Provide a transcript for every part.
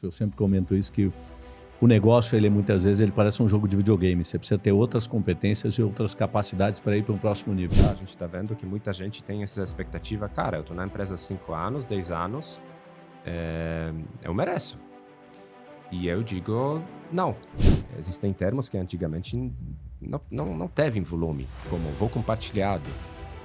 Eu sempre comento isso que o negócio, ele muitas vezes, ele parece um jogo de videogame. Você precisa ter outras competências e outras capacidades para ir para um próximo nível. A gente está vendo que muita gente tem essa expectativa. Cara, eu estou na empresa há 5 anos, 10 anos, é... eu mereço. E eu digo, não. Existem termos que antigamente não, não, não teve volume, como vou compartilhado,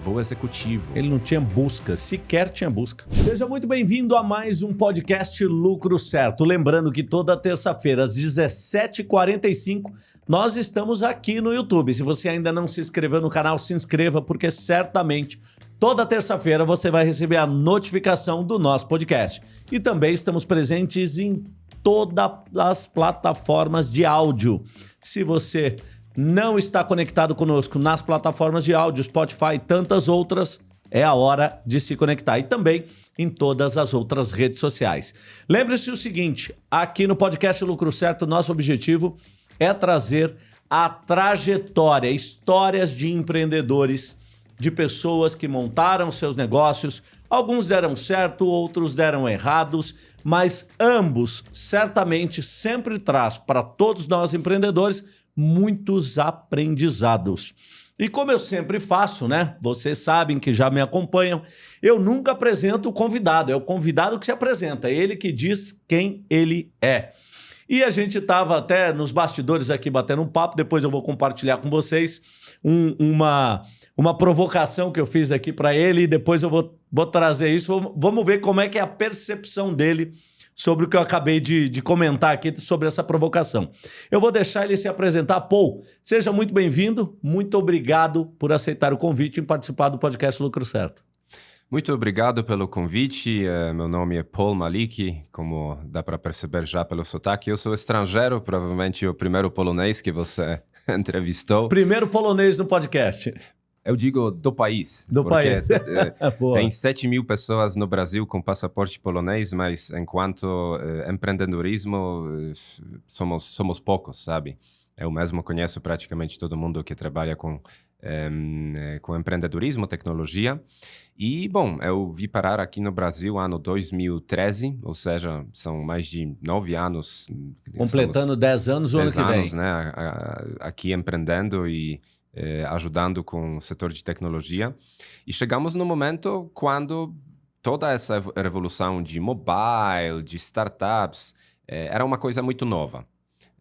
Voo executivo. Ele não tinha busca, sequer tinha busca. Seja muito bem-vindo a mais um podcast Lucro Certo. Lembrando que toda terça-feira, às 17h45, nós estamos aqui no YouTube. Se você ainda não se inscreveu no canal, se inscreva, porque certamente toda terça-feira você vai receber a notificação do nosso podcast. E também estamos presentes em todas as plataformas de áudio. Se você não está conectado conosco nas plataformas de áudio, Spotify e tantas outras, é a hora de se conectar. E também em todas as outras redes sociais. Lembre-se o seguinte, aqui no podcast Lucro Certo, nosso objetivo é trazer a trajetória, histórias de empreendedores, de pessoas que montaram seus negócios, alguns deram certo, outros deram errados, mas ambos certamente sempre traz para todos nós empreendedores muitos aprendizados. E como eu sempre faço, né? Vocês sabem que já me acompanham, eu nunca apresento o convidado, é o convidado que se apresenta, é ele que diz quem ele é. E a gente estava até nos bastidores aqui batendo um papo, depois eu vou compartilhar com vocês um, uma, uma provocação que eu fiz aqui para ele e depois eu vou, vou trazer isso. Vamos ver como é que é a percepção dele sobre o que eu acabei de, de comentar aqui sobre essa provocação. Eu vou deixar ele se apresentar. Paul, seja muito bem-vindo, muito obrigado por aceitar o convite e participar do podcast Lucro Certo. Muito obrigado pelo convite. Uh, meu nome é Paul Malik, como dá para perceber já pelo sotaque. Eu sou estrangeiro, provavelmente o primeiro polonês que você entrevistou. Primeiro polonês no podcast. Eu digo do país. Do país. É, tem 7 mil pessoas no Brasil com passaporte polonês, mas enquanto eh, empreendedorismo, eh, somos, somos poucos, sabe? Eu mesmo conheço praticamente todo mundo que trabalha com, eh, com empreendedorismo, tecnologia. E, bom, eu vi parar aqui no Brasil ano 2013, ou seja, são mais de nove anos. Completando 10 anos o ano que anos, vem. né? Aqui empreendendo e eh, ajudando com o setor de tecnologia. E chegamos no momento quando toda essa revolução de mobile, de startups, eh, era uma coisa muito nova.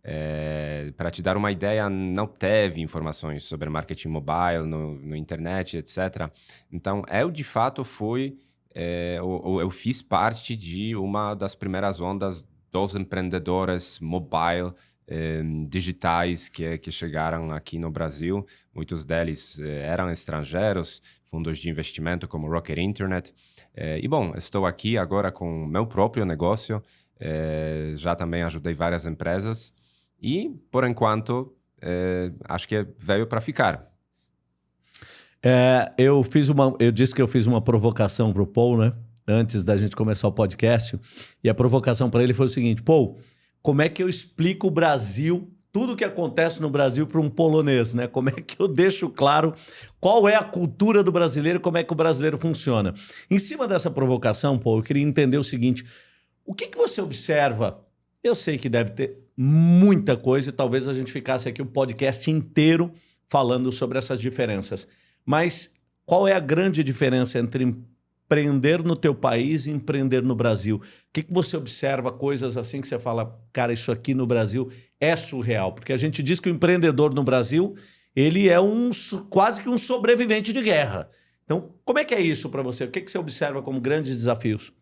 É, para te dar uma ideia, não teve informações sobre marketing mobile no, no internet, etc. Então, eu de fato fui, é, eu, eu, fiz parte de uma das primeiras ondas dos empreendedores mobile eh, digitais que, que chegaram aqui no Brasil. Muitos deles eh, eram estrangeiros, fundos de investimento como Rocket Internet. Eh, e bom, estou aqui agora com meu próprio negócio. já também ajudei várias empresas e, por enquanto, acho que veio para ficar. É, eu fiz uma, eu disse que eu fiz uma provocação para o Paul, né? Antes da gente começar o podcast, e a provocação para ele foi o seguinte: Paul, como é que eu explico o Brasil, tudo que acontece no Brasil para um polonês, né? Como é que eu deixo claro qual é a cultura do brasileiro, como é que o brasileiro funciona. Em cima dessa provocação, Paulo, eu queria entender o seguinte, o que, que você observa? Eu sei que deve ter muita coisa e talvez a gente ficasse aqui o podcast inteiro falando sobre essas diferenças. Mas qual é a grande diferença entre empreender no teu país e empreender no Brasil? O que, que você observa, coisas assim que você fala, cara, isso aqui no Brasil é surreal? Porque a gente diz que o empreendedor no Brasil, ele é um quase que um sobrevivente de guerra. Então, como é que é isso para você? O que, que você observa como grandes desafios?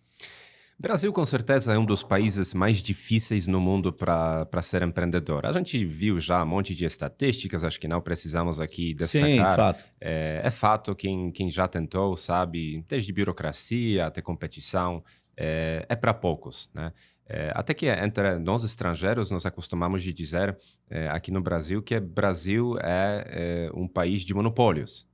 Brasil, com certeza, é um dos países mais difíceis no mundo para ser empreendedor. A gente viu já um monte de estatísticas, acho que não precisamos aqui destacar. Sim, fato. É, é fato, quem, quem já tentou sabe, desde burocracia até competição, é, é para poucos, né? É, até que entre nós estrangeiros nos acostumamos de dizer é, aqui no Brasil que Brasil é, é um país de monopólios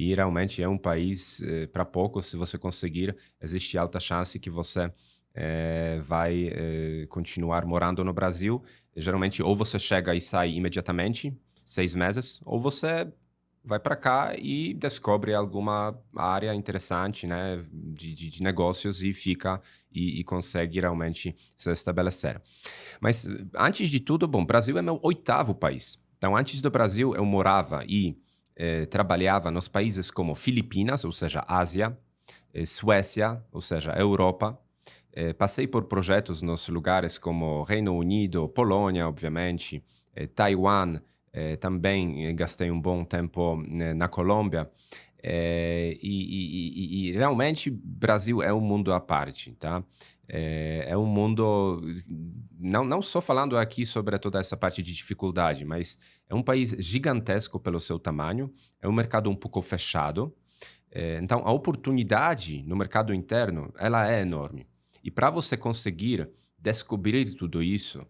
e realmente é um país eh, para poucos. Se você conseguir, existe alta chance que você eh, vai eh, continuar morando no Brasil. Geralmente, ou você chega e sai imediatamente, seis meses, ou você vai para cá e descobre alguma área interessante né, de, de, de negócios e fica e, e, consegue realmente se estabelecer. Mas antes de tudo, bom, Brasil é meu oitavo país. Então, antes do Brasil, eu morava e eh, trabalhava nos países como Filipinas, ou seja, Ásia, eh, Suécia, ou seja, Europa. Eh, passei por projetos nos lugares como Reino Unido, Polônia, obviamente, eh, Taiwan, eh, também eh, gastei um bom tempo né, na Colômbia. É, e, e, e, realmente Brasil é um mundo à parte, tá? É, é, um mundo, não, não só falando aqui sobre toda essa parte de dificuldade, mas é um país gigantesco pelo seu tamanho, é um mercado um pouco fechado, é, então a oportunidade no mercado interno, ela é enorme. E para você conseguir descobrir tudo isso,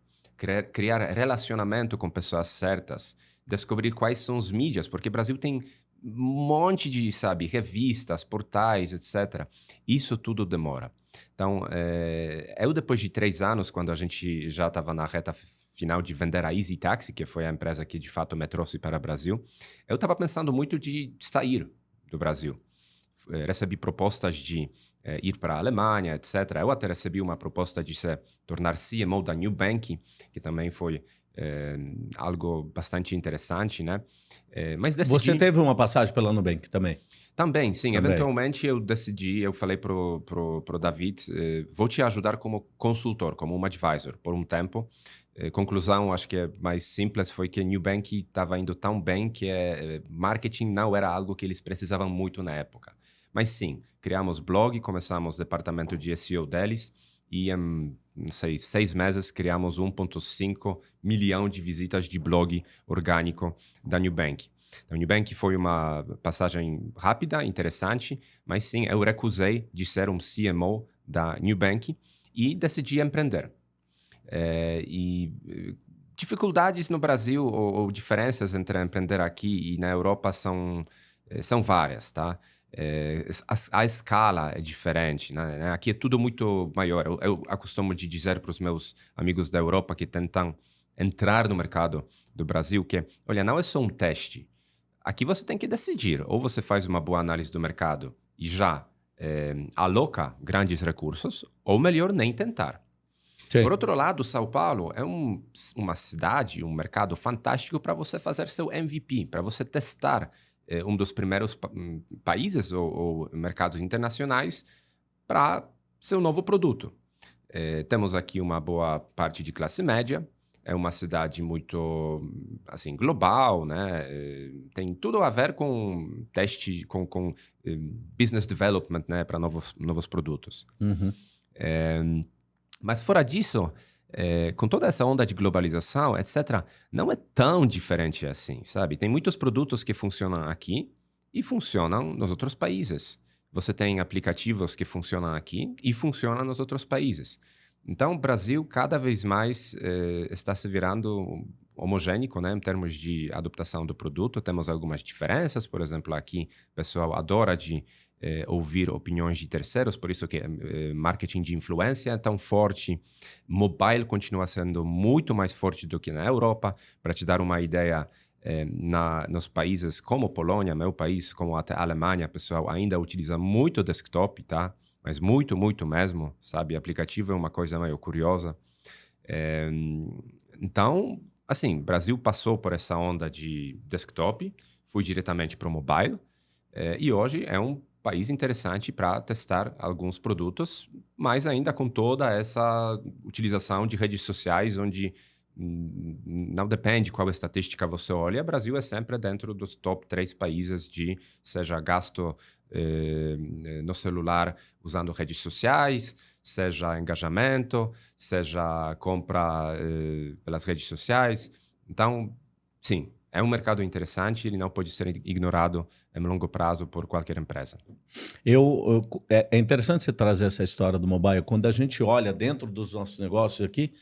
criar relacionamento com pessoas certas, descobrir quais são os mídias, porque o Brasil tem um monte de, sabe, revistas, portais, etc. Isso tudo demora. Então, é, eu depois de três anos, quando a gente já estava na reta final de vender a Easy Taxi, que foi a empresa que de fato me trouxe para o Brasil, eu estava pensando muito de sair do Brasil. Eh, recebi propostas de é, ir para a Alemanha, etc. Eu até recebi uma proposta de se tornar CMO da New Bank, que também foi é, algo bastante interessante, né? É, mas decidi... Você teve uma passagem pela Nubank também? Também, sim. Também. Eventualmente eu decidi, eu falei pro, pro, pro David, eh, vou te ajudar como consultor, como um advisor, por um tempo. Eh, conclusão, acho que é mais simples, foi que a New Bank estava indo tão bem que é, marketing não era algo que eles precisavam muito na época. Mas sim, criamos blog, começamos o departamento de SEO deles e em, não sei, seis meses criamos 1.5 milhão de visitas de blog orgânico da Nubank. Então, Nubank foi uma passagem rápida, interessante, mas sim, eu recusei de ser um CMO da Nubank e decidi empreender. É, e dificuldades no Brasil ou, ou, diferenças entre empreender aqui e na Europa são, eh, são várias, tá? É, a, a, escala é diferente, né? né? Aqui é tudo muito maior. Eu, eu acostumo de dizer para os meus amigos da Europa que tentam entrar no mercado do Brasil que, olha, não é só um teste. Aqui você tem que decidir. Ou você faz uma boa análise do mercado e já é, aloca grandes recursos, ou melhor, nem tentar. Sim. Por outro lado, São Paulo é um, uma cidade, um mercado fantástico para você fazer seu MVP, para você testar é, um dos primeiros pa hum, países ou, ou, mercados internacionais para seu novo produto. É, temos aqui uma boa parte de classe média, é uma cidade muito assim global, né? É, tem tudo a ver com teste, com, com eh, business development, né? Para novos novos produtos. Uhum. É, mas fora disso, é, com toda essa onda de globalização, etc., não é tão diferente assim, sabe? Tem muitos produtos que funcionam aqui e funcionam nos outros países. Você tem aplicativos que funcionam aqui e funcionam nos outros países. Então, o Brasil cada vez mais eh, está se virando homogênico né, em termos de adaptação do produto. Temos algumas diferenças, por exemplo, aqui o pessoal adora de eh, ouvir opiniões de terceiros, por isso que eh, marketing de influência é tão forte. Mobile continua sendo muito mais forte do que na Europa. Para te dar uma ideia, eh, na, nos países como Polônia, meu país, como até Alemanha, pessoal ainda utiliza muito desktop, tá? Mas muito, muito mesmo, sabe? Aplicativo é uma coisa meio curiosa. Então, assim, Brasil passou por essa onda de desktop, fui diretamente para o mobile, e hoje é um país interessante para testar alguns produtos, mas ainda com toda essa utilização de redes sociais, onde não depende qual estatística você olha, o Brasil é sempre dentro dos top três países de seja gasto eh, no celular usando redes sociais, seja engajamento, seja compra eh, pelas redes sociais. Então, sim, é um mercado interessante, ele não pode ser ignorado em longo prazo por qualquer empresa. Eu, eu, é, é interessante você trazer essa história do mobile. Quando a gente olha dentro dos nossos negócios aqui,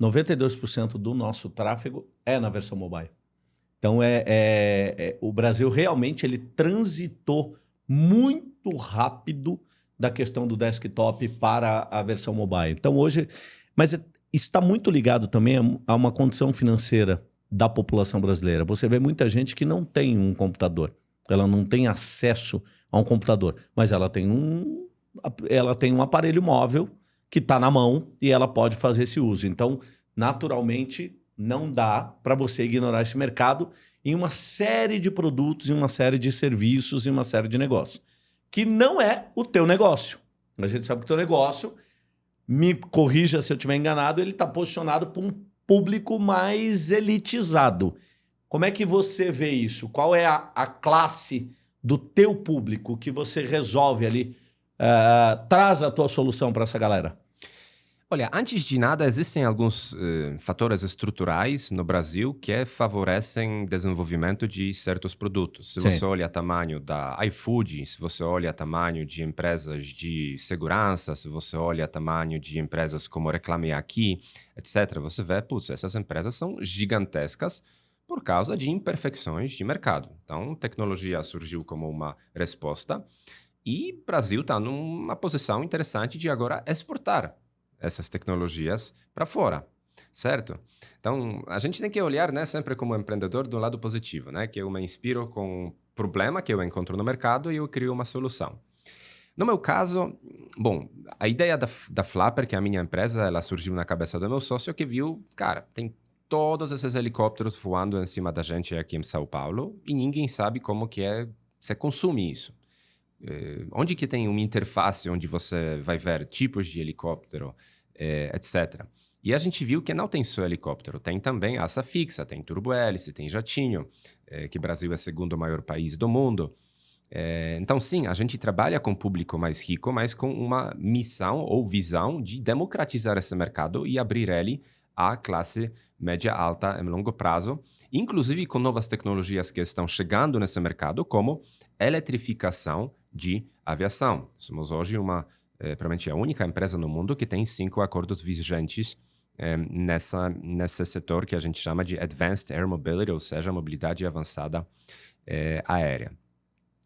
92% do nosso tráfego é na versão mobile. Então, é, é, é, o Brasil realmente ele transitou muito rápido da questão do desktop para a versão mobile. Então, hoje... Mas está muito ligado também a uma condição financeira da população brasileira. Você vê muita gente que não tem um computador, ela não tem acesso a um computador, mas ela tem um, ela tem um aparelho móvel que está na mão e ela pode fazer esse uso. Então, naturalmente, não dá para você ignorar esse mercado em uma série de produtos, em uma série de serviços, em uma série de negócios, que não é o teu negócio. A gente sabe que o teu negócio, me corrija se eu estiver enganado, ele está posicionado para um público mais elitizado. Como é que você vê isso? Qual é a, a classe do teu público que você resolve ali, uh, traz a tua solução para essa galera? Olha, antes de nada, existem alguns uh, fatores estruturais no Brasil que favorecem o desenvolvimento de certos produtos. Se Sim. você olha o tamanho da iFood, se você olha o tamanho de empresas de segurança, se você olha o tamanho de empresas como Reclame Aqui, etc., você vê, putz, essas empresas são gigantescas por causa de imperfeições de mercado. Então, tecnologia surgiu como uma resposta e o Brasil está numa posição interessante de agora exportar essas tecnologias para fora, certo? Então, a gente tem que olhar né, sempre como empreendedor do lado positivo, né? Que eu me inspiro com um problema que eu encontro no mercado e eu crio uma solução. No meu caso, bom, a ideia da, da Flapper, que é a minha empresa, ela surgiu na cabeça do meu sócio que viu, cara, tem todos esses helicópteros voando em cima da gente aqui em São Paulo e ninguém sabe como que é, você consome isso. Eh, onde que tem uma interface onde você vai ver tipos de helicóptero, eh, etc. E a gente viu que não tem só helicóptero, tem também asa fixa, tem turbo-hélice, tem jatinho, eh, que Brasil é o segundo maior país do mundo. então, sim, a gente trabalha com público mais rico, mas com uma missão ou visão de democratizar esse mercado e abrir ele à classe média alta em longo prazo, inclusive com novas tecnologias que estão chegando nesse mercado, como eletrificação de aviação. Somos hoje uma, é, provavelmente a única empresa no mundo que tem cinco acordos vigentes é, nessa, nesse setor que a gente chama de Advanced Air Mobility, ou seja, mobilidade avançada é, aérea.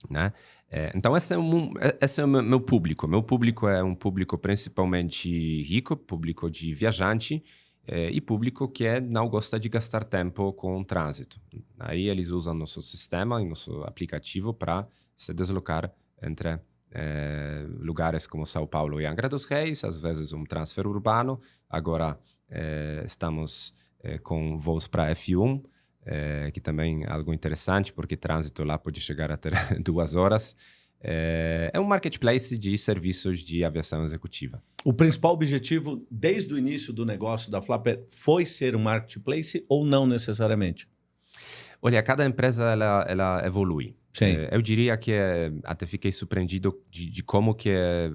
Né? É, então, esse é, um, esse é o meu público. Meu público é um público principalmente rico, público de viajante, é, e público que é, não gosta de gastar tempo com o trânsito. Aí eles usam nosso sistema e nosso aplicativo para se deslocar entre é, lugares como São Paulo e Angra dos Reis, às vezes um transfer urbano. Agora é, estamos é, com voos para F1, é, que também é algo interessante, porque trânsito lá pode chegar a ter duas horas. É um marketplace de serviços de aviação executiva. O principal objetivo, desde o início do negócio da Flapper, foi ser um marketplace ou não necessariamente? Olha, cada empresa ela, ela evolui. Sim. É, eu diria que é, até fiquei surpreendido de, de como que é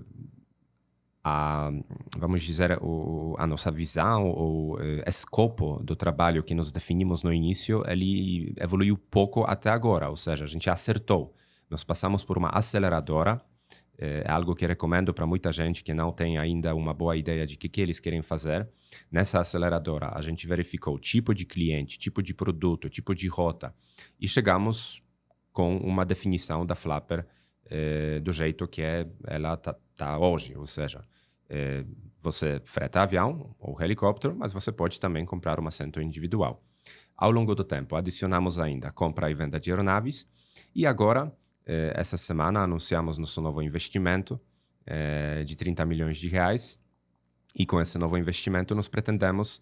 a, vamos dizer, o, a nossa visão ou é, escopo do trabalho que nos definimos no início, ele evoluiu pouco até agora, ou seja, a gente acertou. Nós passamos por uma aceleradora, é algo que recomendo para muita gente que não tem ainda uma boa ideia de o que, que eles querem fazer. Nessa aceleradora, a gente verificou tipo de cliente, tipo de produto, tipo de rota e chegamos com uma definição da Flapper é, do jeito que é, ela está tá hoje, ou seja, é, você freta avião ou helicóptero, mas você pode também comprar um assento individual. Ao longo do tempo, adicionamos ainda compra e venda de aeronaves e agora, é, essa semana, anunciamos nosso novo investimento de 30 milhões de reais. E com esse novo investimento nós pretendemos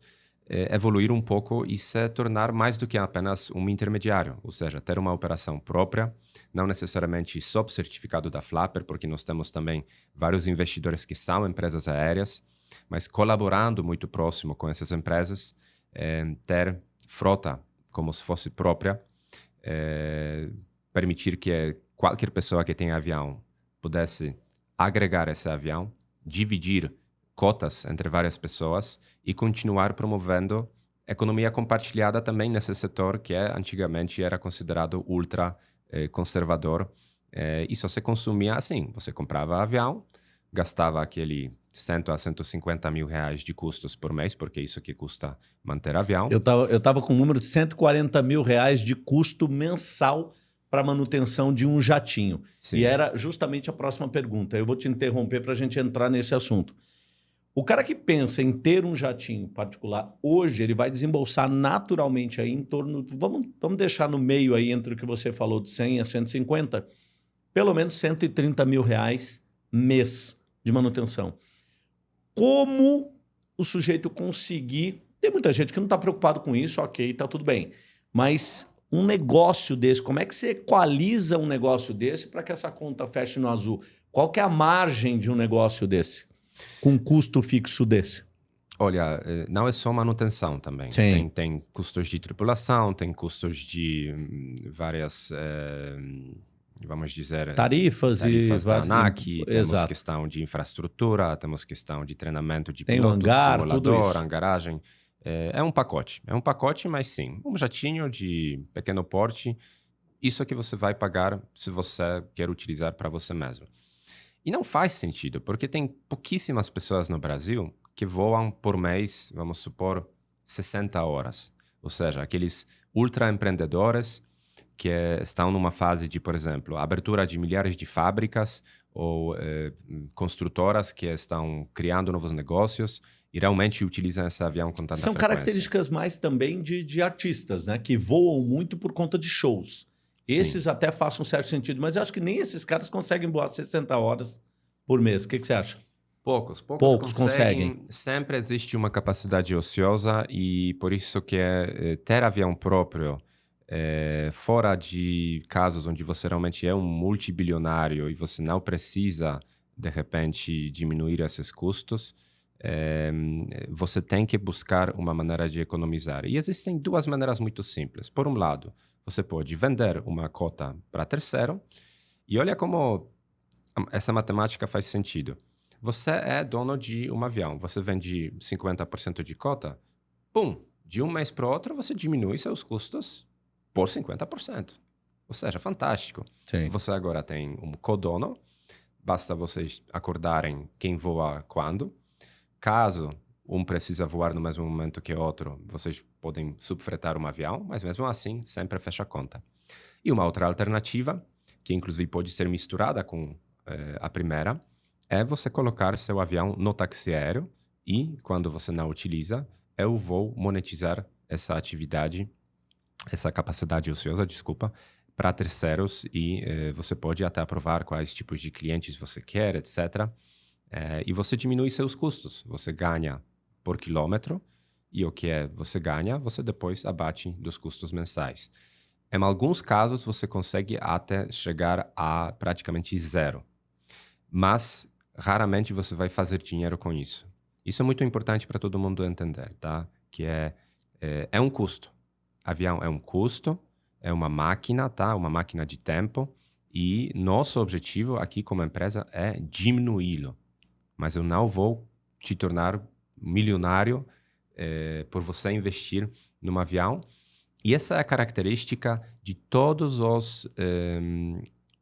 é, evoluir um pouco e se tornar mais do que apenas um intermediário, ou seja, ter uma operação própria, não necessariamente sob certificado da Flapper, porque nós temos também vários investidores que são empresas aéreas, mas colaborando muito próximo com essas empresas, ter frota como se fosse própria, permitir que qualquer pessoa que tenha avião pudesse agregar esse avião, dividir cotas entre várias pessoas e continuar promovendo economia compartilhada também nesse setor que é, antigamente era considerado ultra eh, conservador. Eh, e só se consumia assim, você comprava avião, gastava aquele 100 a 150 mil reais de custos por mês, porque é isso que custa manter avião. Eu estava eu tava com um número de 140 mil reais de custo mensal para manutenção de um jatinho. Sim. E era justamente a próxima pergunta. Eu vou te interromper para a gente entrar nesse assunto. O cara que pensa em ter um jatinho particular, hoje ele vai desembolsar naturalmente aí em torno, vamos, vamos deixar no meio aí entre o que você falou de 100 a 150, pelo menos 130 mil reais mês de manutenção. Como o sujeito conseguir... Tem muita gente que não está preocupado com isso, ok, está tudo bem. Mas um negócio desse, como é que você equaliza um negócio desse para que essa conta feche no azul? Qual que é a margem de um negócio desse? Com um custo fixo desse? Olha, eh, não é só manutenção também. Sim. Tem, tem custos de tripulação, tem custos de hum, várias, eh, vamos dizer... Tarifas, tarifas e... da ANAC, temos Exato. questão de infraestrutura, temos questão de treinamento de Tem pilotos, hangar, tudo simulador, isso. hangaragem. É, é um pacote. É um pacote, mas sim, um jatinho de pequeno porte, isso é que você vai pagar se você quer utilizar para você mesmo. E não faz sentido, porque tem pouquíssimas pessoas no Brasil que voam por mês, vamos supor, 60 horas. Ou seja, aqueles ultra empreendedores que eh, estão numa fase de, por exemplo, abertura de milhares de fábricas ou eh, construtoras que estão criando novos negócios e realmente utilizam esse avião com tanta São frequência. características mais também de, de artistas, né? Que voam muito por conta de shows. Sim. Esses até fazem um certo sentido, mas eu acho que nem esses caras conseguem voar 60 horas por mês. O que, que você acha? Poucos, poucos, Poucos conseguem. Sempre existe uma capacidade ociosa e por isso que é, é, ter avião próprio, é, fora de casos onde você realmente é um multibilionário e você não precisa, de repente, diminuir esses custos, é, você tem que buscar uma maneira de economizar. E existem duas maneiras muito simples. Por um lado, você pode vender uma cota para terceiro e olha como essa matemática faz sentido. Você é dono de um avião, você vende 50% de cota, pum, de um mês para o outro você diminui seus custos por 50%. Ou seja, fantástico. Sim. Você agora tem um codono, basta vocês acordarem quem voa quando. Caso um precisa voar no mesmo momento que outro, vocês podem subfretar um avião, mas mesmo assim sempre fecha a conta. E uma outra alternativa, que inclusive pode ser misturada com eh, a primeira, é você colocar seu avião no táxi aéreo e, quando você não utiliza, eu vou monetizar essa atividade, essa capacidade ociosa, desculpa, para terceiros e eh, você pode até aprovar quais tipos de clientes você quer, etc. Eh, e você diminui seus custos. Você ganha por quilômetro e o que é você ganha, você depois abate dos custos mensais. Em alguns casos, você consegue até chegar a praticamente zero. Mas raramente você vai fazer dinheiro com isso. Isso é muito importante para todo mundo entender, tá? Que é, é, é um custo. Avião é um custo, é uma máquina, tá? Uma máquina de tempo. E nosso objetivo aqui como empresa é diminuí-lo. Mas eu não vou te tornar milionário é, por você investir num avião. E essa é a característica de todos os é,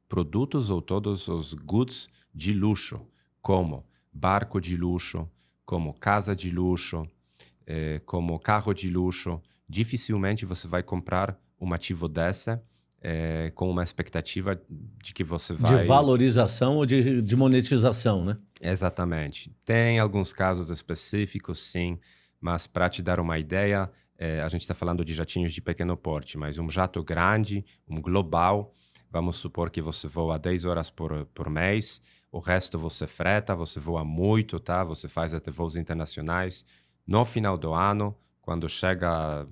produtos ou todos os goods de luxo, como barco de luxo, como casa de luxo, é, como carro de luxo. Dificilmente você vai comprar um ativo dessa é, com uma expectativa de que você vai... De valorização ou de, de monetização, né? Exatamente. Tem alguns casos específicos, sim, mas para te dar uma ideia, é, a gente está falando de jatinhos de pequeno porte, mas um jato grande, um global, vamos supor que você voa 10 horas por, por mês, o resto você freta, você voa muito, tá? Você faz até voos internacionais. No final do ano, quando chega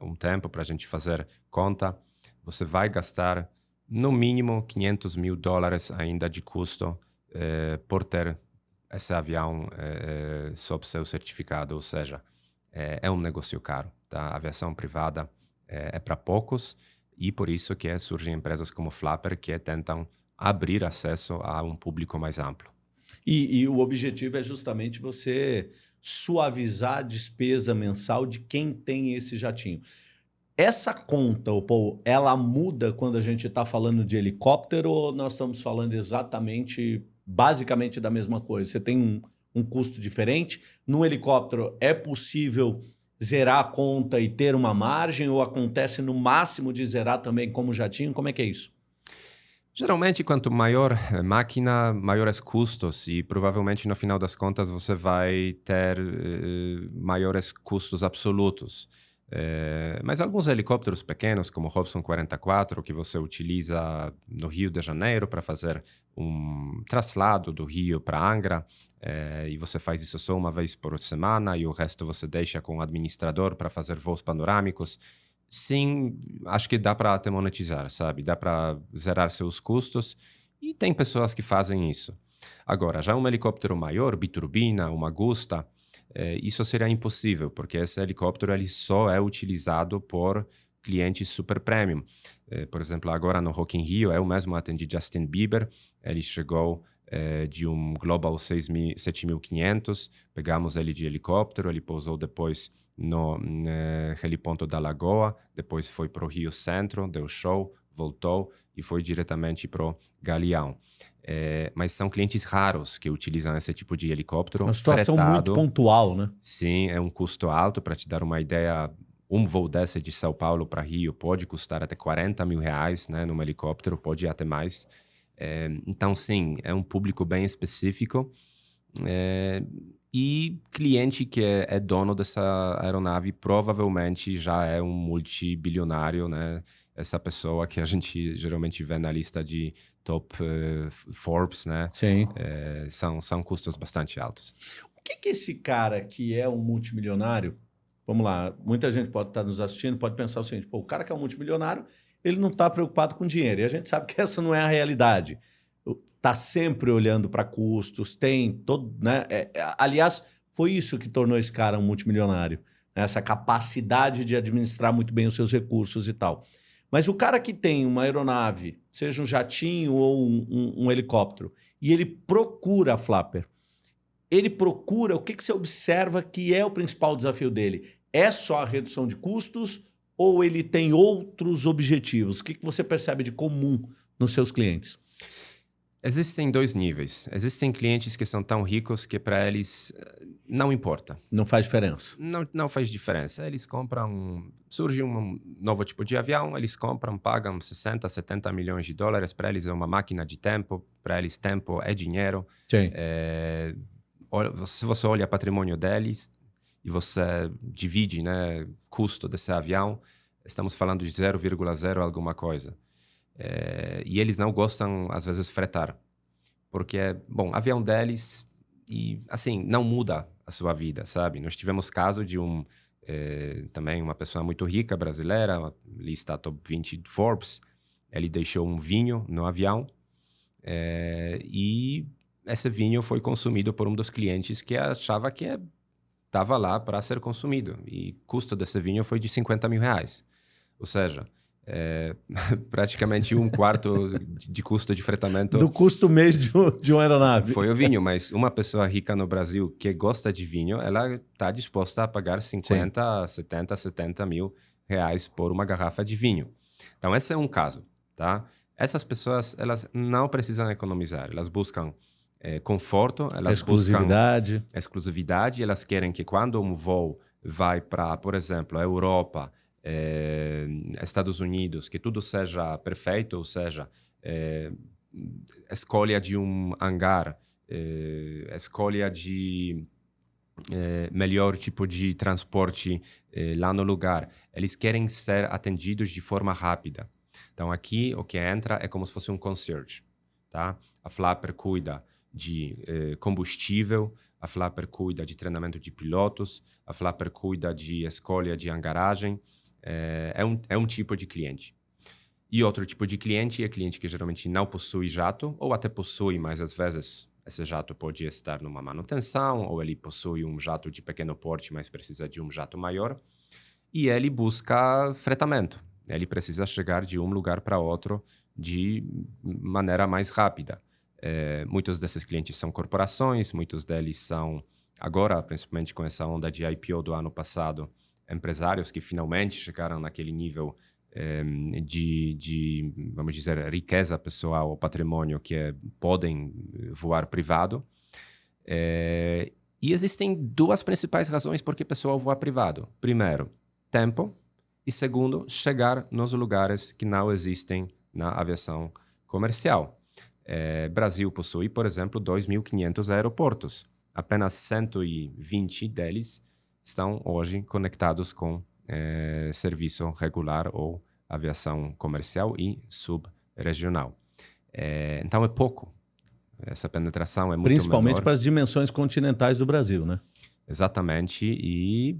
um tempo para a gente fazer conta, você vai gastar no mínimo 500 mil dólares ainda de custo eh, por ter esse avião eh, sob seu certificado, ou seja, é, é um negócio caro. Tá? A aviação privada é, é para poucos e por isso que surgem empresas como Flapper que tentam abrir acesso a um público mais amplo. E, e o objetivo é justamente você suavizar a despesa mensal de quem tem esse jatinho. Essa conta, Paul, ela muda quando a gente está falando de helicóptero ou nós estamos falando exatamente, basicamente da mesma coisa? Você tem um, um custo diferente? No helicóptero é possível zerar a conta e ter uma margem ou acontece no máximo de zerar também como jatinho? Como é que é isso? Geralmente, quanto maior a máquina, maiores custos e provavelmente no final das contas você vai ter eh, maiores custos absolutos. Eh, mas alguns helicópteros pequenos, como o Robson 44, que você utiliza no Rio de Janeiro para fazer um traslado do Rio para Angra, eh, e você faz isso só uma vez por semana e o resto você deixa com o administrador para fazer voos panorâmicos sim, acho que dá para até monetizar, sabe? Dá para zerar seus custos e tem pessoas que fazem isso. Agora, já um helicóptero maior, biturbina, uma Gusta, é, isso seria impossível, porque esse helicóptero ele só é utilizado por clientes super premium. É, por exemplo, agora no Rock in Rio, eu mesmo atendi Justin Bieber, ele chegou é, de um Global 7500, pegamos ele de helicóptero, ele pousou depois no eh, heliponto da Lagoa, depois foi para o Rio Centro, deu show, voltou e foi diretamente para o Galeão. É, mas são clientes raros que utilizam esse tipo de helicóptero. Uma situação fretado. muito pontual, né? Sim, é um custo alto. Para te dar uma ideia, um voo desse de São Paulo para Rio pode custar até 40 mil reais né, num helicóptero, pode ir até mais. É, então, sim, é um público bem específico. É, e cliente que é, é, dono dessa aeronave provavelmente já é um multibilionário, né? Essa pessoa que a gente geralmente vê na lista de top uh, Forbes, né? Sim. É, são, são custos bastante altos. O que, que esse cara que é um multimilionário, vamos lá, muita gente pode estar nos assistindo, pode pensar o seguinte, pô, o cara que é um multimilionário, ele não está preocupado com dinheiro. E a gente sabe que essa não é a realidade está sempre olhando para custos, tem todo. Né? É, é, aliás, foi isso que tornou esse cara um multimilionário. Né? Essa capacidade de administrar muito bem os seus recursos e tal. Mas o cara que tem uma aeronave, seja um jatinho ou um, um, um helicóptero, e ele procura a Flapper, ele procura, o que, que você observa que é o principal desafio dele? É só a redução de custos ou ele tem outros objetivos? O que, que você percebe de comum nos seus clientes? Existem dois níveis. Existem clientes que são tão ricos que para eles eh, não importa. Não faz diferença. Não, não faz diferença. Eles compram, surge um novo tipo de avião, eles compram, pagam 60, 70 milhões de dólares. Para eles é uma máquina de tempo, para eles tempo é dinheiro. Sim. É, se você olha o patrimônio deles e você divide né, custo desse avião, estamos falando de 0,0 alguma coisa. É, e eles não gostam, às vezes, fretar. Porque, bom, avião deles e, assim, não muda a sua vida, sabe? Nós tivemos caso de um, é, também uma pessoa muito rica brasileira, lista top 20 de Forbes, ele deixou um vinho no avião é, e esse vinho foi consumido por um dos clientes que achava que estava lá para ser consumido. E o custo desse vinho foi de 50 mil reais. Ou seja, é, praticamente um quarto de custo de fretamento. Do custo mês de, um, de uma aeronave. Foi o vinho, mas uma pessoa rica no Brasil que gosta de vinho, ela está disposta a pagar 50, Sim. 70, 70 mil reais por uma garrafa de vinho. Então, esse é um caso, tá? Essas pessoas, elas não precisam economizar, elas buscam é, conforto, elas exclusividade. buscam exclusividade, elas querem que quando um voo vai para, por exemplo, a Europa, é, Estados Unidos, que tudo seja perfeito, ou seja, é, escolha de um hangar, é, escolha de é, melhor tipo de transporte é, lá no lugar. Eles querem ser atendidos de forma rápida. Então aqui o que entra é como se fosse um concierge, tá? A Flapper cuida de combustível, a Flapper cuida de treinamento de pilotos, a Flapper cuida de escolha de hangaragem, é, é, um, é um tipo de cliente. E outro tipo de cliente é cliente que geralmente não possui jato, ou até possui, mas às vezes esse jato pode estar numa manutenção, ou ele possui um jato de pequeno porte, mas precisa de um jato maior. E ele busca fretamento. Ele precisa chegar de um lugar para outro de maneira mais rápida. É, muitos desses clientes são corporações, muitos deles são, agora, principalmente com essa onda de IPO do ano passado, empresários que finalmente chegaram naquele nível eh, de, de, vamos dizer, riqueza pessoal ou patrimônio que é, podem voar privado. É, e existem duas principais razões por que o pessoal voa privado. Primeiro, tempo. E segundo, chegar nos lugares que não existem na aviação comercial. É, Brasil possui, por exemplo, 2.500 aeroportos. Apenas 120 deles estão hoje conectados com é, serviço regular ou aviação comercial e subregional. É, então é pouco. Essa penetração é muito Principalmente menor. para as dimensões continentais do Brasil, né? Exatamente. E,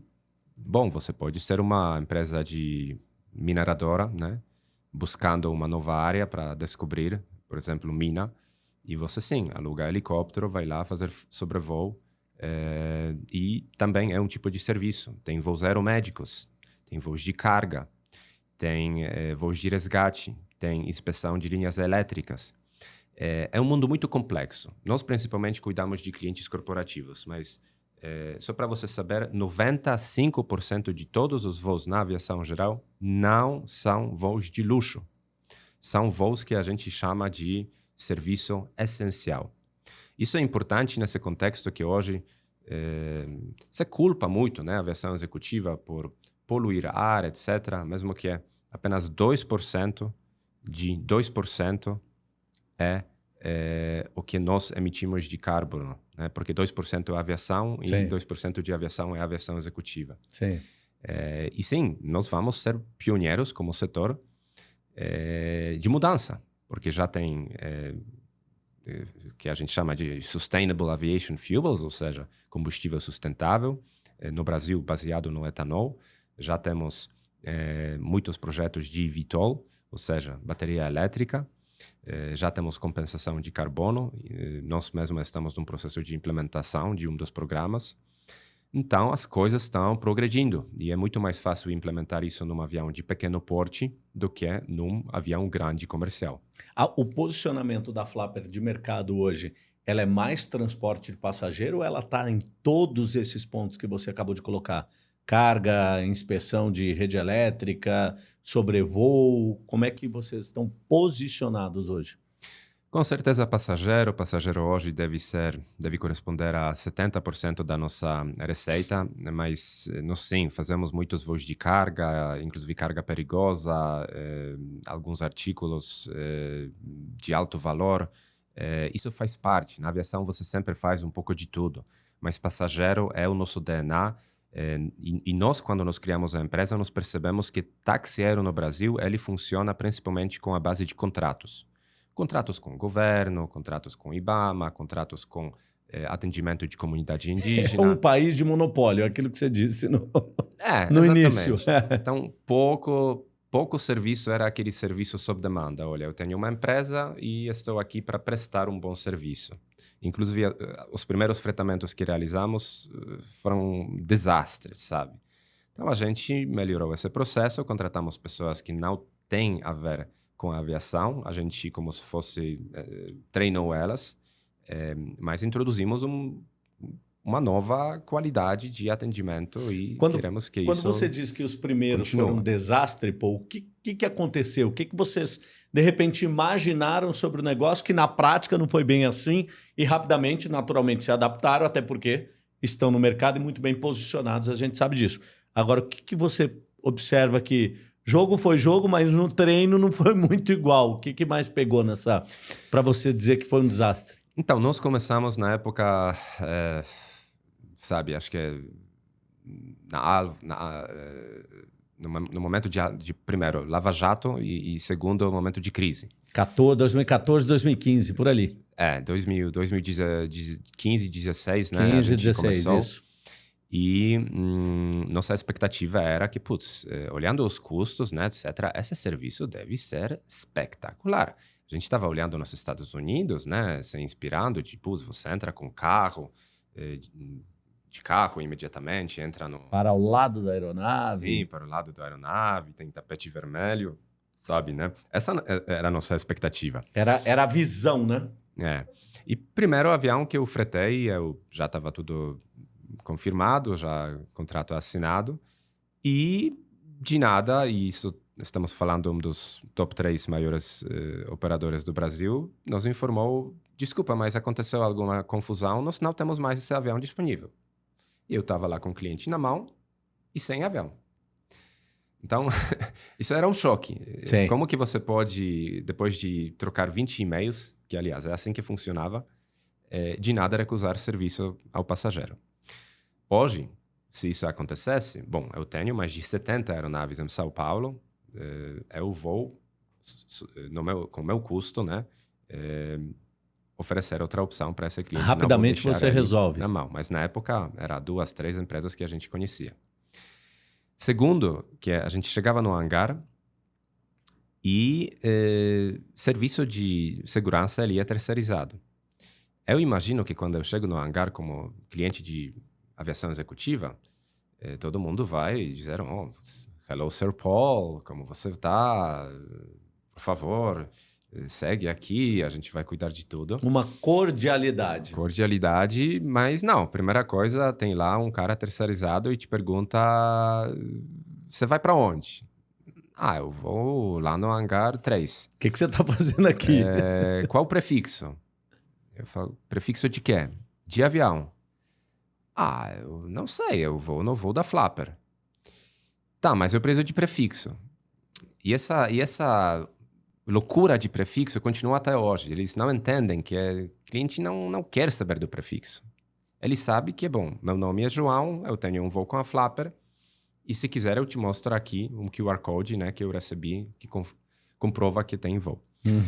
bom, você pode ser uma empresa de mineradora, né? Buscando uma nova área para descobrir, por exemplo, mina. E você sim, aluga helicóptero, vai lá fazer sobrevoo. É, e também é um tipo de serviço. Tem voos aeromédicos, tem voos de carga, tem é, voos de resgate, tem inspeção de linhas elétricas. É, é, um mundo muito complexo. Nós, principalmente, cuidamos de clientes corporativos, mas é, só para você saber, 95% de todos os voos na aviação geral não são voos de luxo. São voos que a gente chama de serviço essencial. Isso é importante nesse contexto que hoje é, se culpa muito né, a aviação executiva por poluir ar, etc., mesmo que é apenas 2% de 2% é, é o que nós emitimos de carbono, né? porque 2% é aviação sim. e 2% de aviação é aviação executiva. Sim. É, e sim, nós vamos ser pioneiros como setor é, de mudança, porque já tem que a gente chama de Sustainable Aviation Fuels, ou seja, combustível sustentável, é, no Brasil baseado no etanol. Já temos é, muitos projetos de VTOL, ou seja, bateria elétrica. já temos compensação de carbono. nós mesmos estamos num processo de implementação de um dos programas. Então, as coisas estão progredindo e é muito mais fácil implementar isso num avião de pequeno porte do que num avião grande comercial. o posicionamento da Flapper de mercado hoje, ela é mais transporte de passageiro ou ela está em todos esses pontos que você acabou de colocar? Carga, inspeção de rede elétrica, sobrevoo, como é que vocês estão posicionados hoje? Com certeza, passageiro. Passageiro hoje deve ser, deve corresponder a 70% da nossa receita, mas nós sim fazemos muitos voos de carga, inclusive carga perigosa, eh, alguns artículos eh, de alto valor. Eh, isso faz parte. Na aviação você sempre faz um pouco de tudo, mas passageiro é o nosso DNA. E, e, nós, quando nós criamos a empresa, nós percebemos que aéreo no Brasil ele funciona principalmente com a base de contratos contratos com o governo, contratos com o IBAMA, contratos com é, atendimento de comunidade indígena. É um país de monopólio, aquilo que você disse no, é, no início. então, pouco, pouco serviço era aquele serviço sob demanda. Olha, eu tenho uma empresa e estou aqui para prestar um bom serviço. Inclusive, eh, os primeiros fretamentos que realizamos eh, foram desastres, sabe? Então, a gente melhorou esse processo, contratamos pessoas que não têm a ver com a aviação. A gente, como se fosse, eh, treinou elas, eh, mas introduzimos um, uma nova qualidade de atendimento e quando, queremos que quando isso Quando você diz que os primeiros continua. foram um desastre, pô, o que, que, que aconteceu? O que, que vocês, de repente, imaginaram sobre o negócio que na prática não foi bem assim e rapidamente, naturalmente, se adaptaram, até porque estão no mercado e muito bem posicionados, a gente sabe disso. Agora, o que, que você observa que Jogo foi jogo, mas no treino não foi muito igual. O que, que mais pegou nessa. para você dizer que foi um desastre? Então, nós começamos na época. É, sabe, acho que é. Na, na, é, no, no, momento de, de, primeiro, Lava Jato e, e segundo, momento de crise. 14, 2014, 2015, por ali. É, 2000, 2015, 16, né? 15, 16, começou. isso. E hum, nossa expectativa era que, putz, eh, olhando os custos, né, etc., esse serviço deve ser espetacular. A gente estava olhando nos Estados Unidos, né, se inspirando, tipo, você entra com carro, eh, de carro imediatamente, entra no... Para o lado da aeronave. Sim, para o lado da aeronave, tem tapete vermelho, sabe, né? Essa eh, era a nossa expectativa. Era, era a visão, né? É. E primeiro avião que eu fretei, eu já estava tudo confirmado, já contrato assinado. E de nada, e isso estamos falando um dos top três maiores uh, operadores do Brasil, nos informou, desculpa, mas aconteceu alguma confusão, nós não temos mais esse avião disponível. E eu estava lá com o cliente na mão e sem avião. Então, isso era um choque. Sim. Como que você pode, depois de trocar 20 e-mails, que aliás é assim que funcionava, é, de nada recusar serviço ao passageiro? Hoje, se isso acontecesse, bom, eu tenho mais de 70 aeronaves em São Paulo, é, eu vou, meu, com o meu custo, né, é, oferecer outra opção para esse cliente. Rapidamente você resolve. Na mão, mas na época era duas, três empresas que a gente conhecia. Segundo, que a gente chegava no hangar e eh, serviço de segurança ele é terceirizado. Eu imagino que quando eu chego no hangar como cliente de aviação executiva, eh, todo mundo vai dizer, oh, hello, Sir Paul, como você está? Por favor, segue aqui, a gente vai cuidar de tudo. Uma cordialidade. Cordialidade, mas não. Primeira coisa, tem lá um cara terceirizado e te pergunta: você vai para onde? Ah, eu vou lá no hangar 3. O que, que você está fazendo aqui? É, qual o prefixo? Eu falo, prefixo de quê? De avião. Ah, eu não sei, eu vou no voo da Flapper. Tá, mas eu preciso de prefixo. E essa, e essa loucura de prefixo continua até hoje. Eles não entendem que o cliente não, não quer saber do prefixo. Ele sabe que, bom, meu nome é João, eu tenho um voo com a Flapper, e se quiser eu te mostro aqui um QR Code né, que eu recebi que comprova que tem voo. Uhum.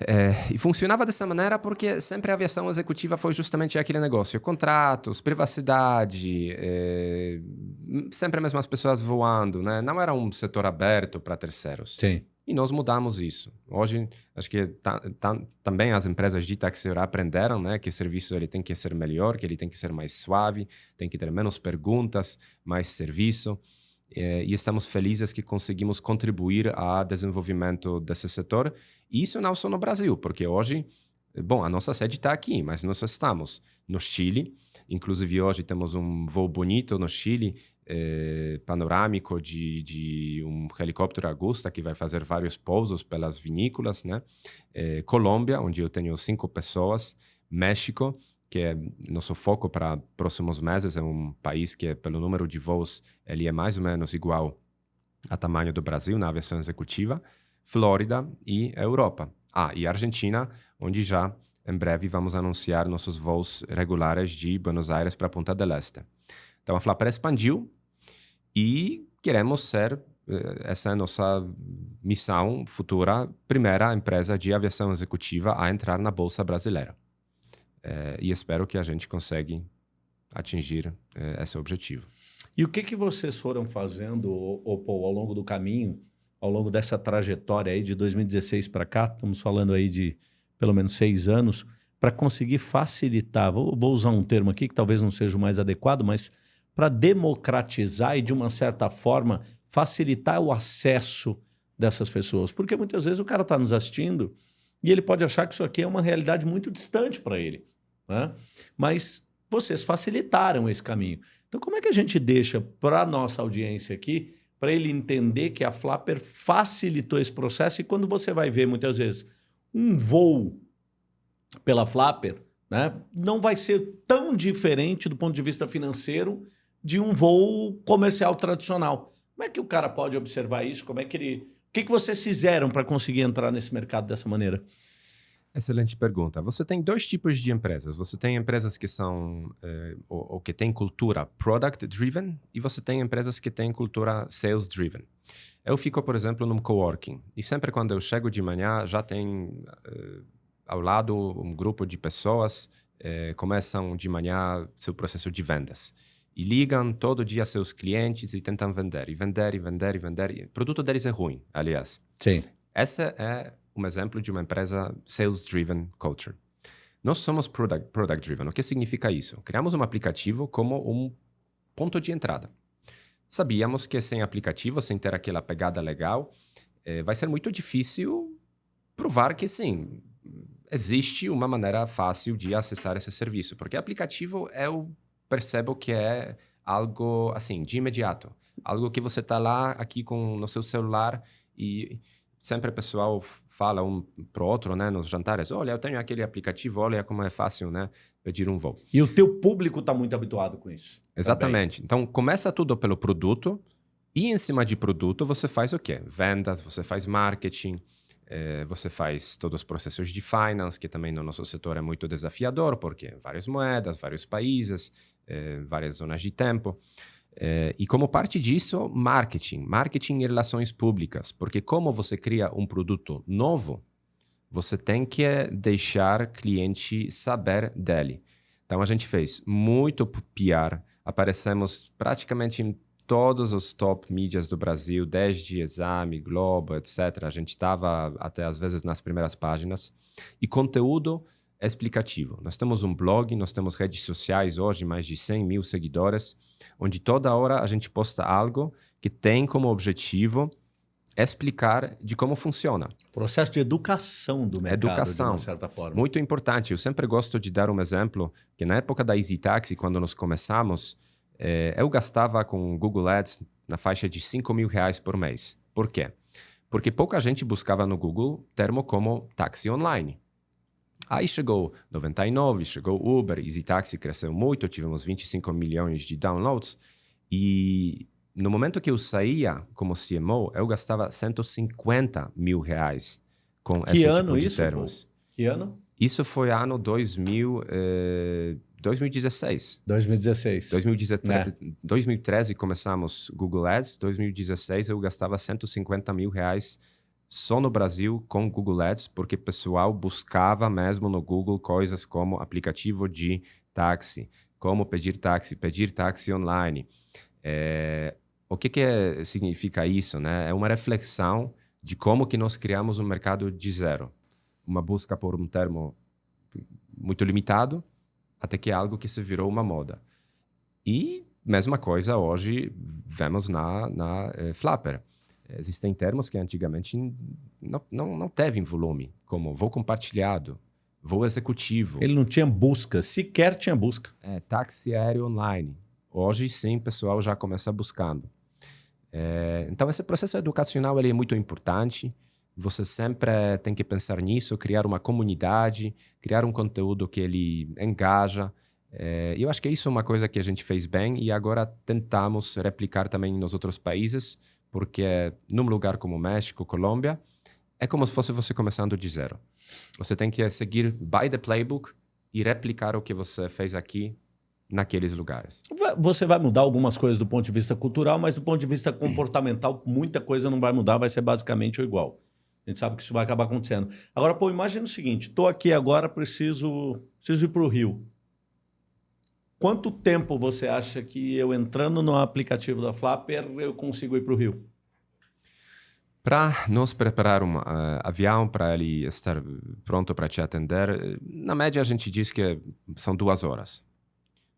É, e funcionava dessa maneira porque sempre a aviação executiva foi justamente aquele negócio: contratos, privacidade, é, sempre as mesmas pessoas voando, né? Não era um setor aberto para terceiros. Sim. E nós mudamos isso. Hoje, acho que também as empresas de táxi aprenderam né, que o serviço ele tem que ser melhor, que ele tem que ser mais suave, tem que ter menos perguntas, mais serviço. É, e estamos felizes que conseguimos contribuir ao desenvolvimento desse setor. E isso não só no Brasil, porque hoje, bom, a nossa sede está aqui, mas nós estamos no Chile. Inclusive, hoje temos um voo bonito no Chile eh, panorâmico de, de, um helicóptero Augusta que vai fazer vários pousos pelas vinícolas, né? Eh, Colômbia, onde eu tenho cinco pessoas, México, que é nosso foco para próximos meses, é um país que, pelo número de voos, ele é mais ou menos igual a tamanho do Brasil na aviação executiva, Flórida e Europa. Ah, e Argentina, onde já em breve vamos anunciar nossos voos regulares de Buenos Aires para Punta del Este. Então a Flapper expandiu e queremos ser, eh, essa é a nossa missão futura, primeira empresa de aviação executiva a entrar na Bolsa Brasileira. É, e espero que a gente consiga atingir é, esse objetivo. E o que, que vocês foram fazendo, Paul, ao longo do caminho, ao longo dessa trajetória aí de 2016 para cá, estamos falando aí de pelo menos seis anos, para conseguir facilitar, vou, vou usar um termo aqui que talvez não seja o mais adequado, mas para democratizar e, de uma certa forma, facilitar o acesso dessas pessoas. Porque muitas vezes o cara está nos assistindo e ele pode achar que isso aqui é uma realidade muito distante para ele. Né? Mas vocês facilitaram esse caminho. Então, como é que a gente deixa para a nossa audiência aqui, para ele entender que a Flapper facilitou esse processo e quando você vai ver, muitas vezes, um voo pela Flapper, né, não vai ser tão diferente do ponto de vista financeiro de um voo comercial tradicional. Como é que o cara pode observar isso? Como é que ele... Que, que vocês fizeram para conseguir entrar nesse mercado dessa maneira? Excelente pergunta. Você tem dois tipos de empresas. Você tem empresas que são eh, ou, ou, que têm cultura product driven e você tem empresas que têm cultura sales driven. Eu fico, por exemplo, num coworking e sempre quando eu chego de manhã já tem eh, ao lado um grupo de pessoas eh, começam de manhã seu processo de vendas e ligam todo dia seus clientes e tentam vender, e vender, e vender, e vender. O produto deles é ruim, aliás. Sim. Esse é um exemplo de uma empresa sales-driven culture. Nós somos product-driven. Product o que significa isso? Criamos um aplicativo como um ponto de entrada. Sabíamos que sem aplicativo, sem ter aquela pegada legal, eh, vai ser muito difícil provar que sim, existe uma maneira fácil de acessar esse serviço, porque aplicativo é o percebo que é algo assim, de imediato. Algo que você está lá aqui com no seu celular e sempre o pessoal fala um pro outro, né, nos jantares, olha, eu tenho aquele aplicativo, olha como é fácil, né, pedir um voo. E o teu público está muito habituado com isso. Exatamente. Também. Então, começa tudo pelo produto, E em cima de produto, você faz o quê? Vendas, você faz marketing, eh, você faz todos os processos de finance, que também no nosso setor é muito desafiador, porque várias moedas, vários países, eh, várias zonas de tempo. Eh, e como parte disso, marketing. Marketing e relações públicas. Porque como você cria um produto novo, você tem que deixar cliente saber dele. Então a gente fez muito PR, aparecemos praticamente em todos os top mídias do Brasil, desde Exame, Globo, etc. A gente estava até às vezes nas primeiras páginas. E conteúdo explicativo. Nós temos um blog, nós temos redes sociais hoje, mais de 100 mil seguidores, onde toda hora a gente posta algo que tem como objetivo explicar de como funciona. Processo de educação do mercado, educação, de uma certa forma. Muito importante. Eu sempre gosto de dar um exemplo, que na época da Easy Taxi, quando nós começamos, eh, eu gastava com Google Ads na faixa de 5 mil reais por mês. Por quê? Porque pouca gente buscava no Google termo como táxi online. Aí chegou 99, chegou Uber, Easy Taxi cresceu muito, tivemos 25 milhões de downloads e no momento que eu saía como CMO, eu gastava 150 mil reais com que esse ano tipo de isso, termos. Pô? Que ano? Isso foi ano 2000, eh, 2016. 2016. 2013, É. 2013 começamos Google Ads, 2016 eu gastava 150 mil reais só no Brasil com Google Ads, porque o pessoal buscava mesmo no Google coisas como aplicativo de táxi, como pedir táxi, pedir táxi online. É, o que, que é- significa isso? Né? É uma reflexão de como que nós criamos um mercado de zero. Uma busca por um termo muito limitado, até que é algo que se virou uma moda. E mesma coisa hoje vemos na, na eh, Flapper. Existem termos que antigamente não, não, não teve volume, como voo compartilhado, voo executivo, Ele não tinha busca, sequer tinha busca. é, táxi aéreo online. Hoje sim, o pessoal já começa buscando. É, então, esse processo educacional ele é muito importante. Você sempre tem que pensar nisso, criar uma comunidade, criar um conteúdo que ele engaja. É, eu acho que isso é uma coisa que a gente fez bem e agora tentamos replicar também nos outros países, porque num lugar como México, Colômbia, é como se fosse você começando de zero. Você tem que seguir by the playbook e replicar o que você fez aqui naqueles lugares. Você vai mudar algumas coisas do ponto de vista cultural, mas do ponto de vista comportamental, muita coisa não vai mudar, vai ser basicamente igual. A gente sabe que isso vai acabar acontecendo. Agora, pô, imagina o seguinte: estou aqui agora, preciso, preciso ir para o Rio. Quanto tempo você acha que eu entrando no aplicativo da Flapper eu consigo ir para o Rio? Para nos preparar um uh, avião para ele estar pronto para te atender, eh, na média a gente diz que são duas horas.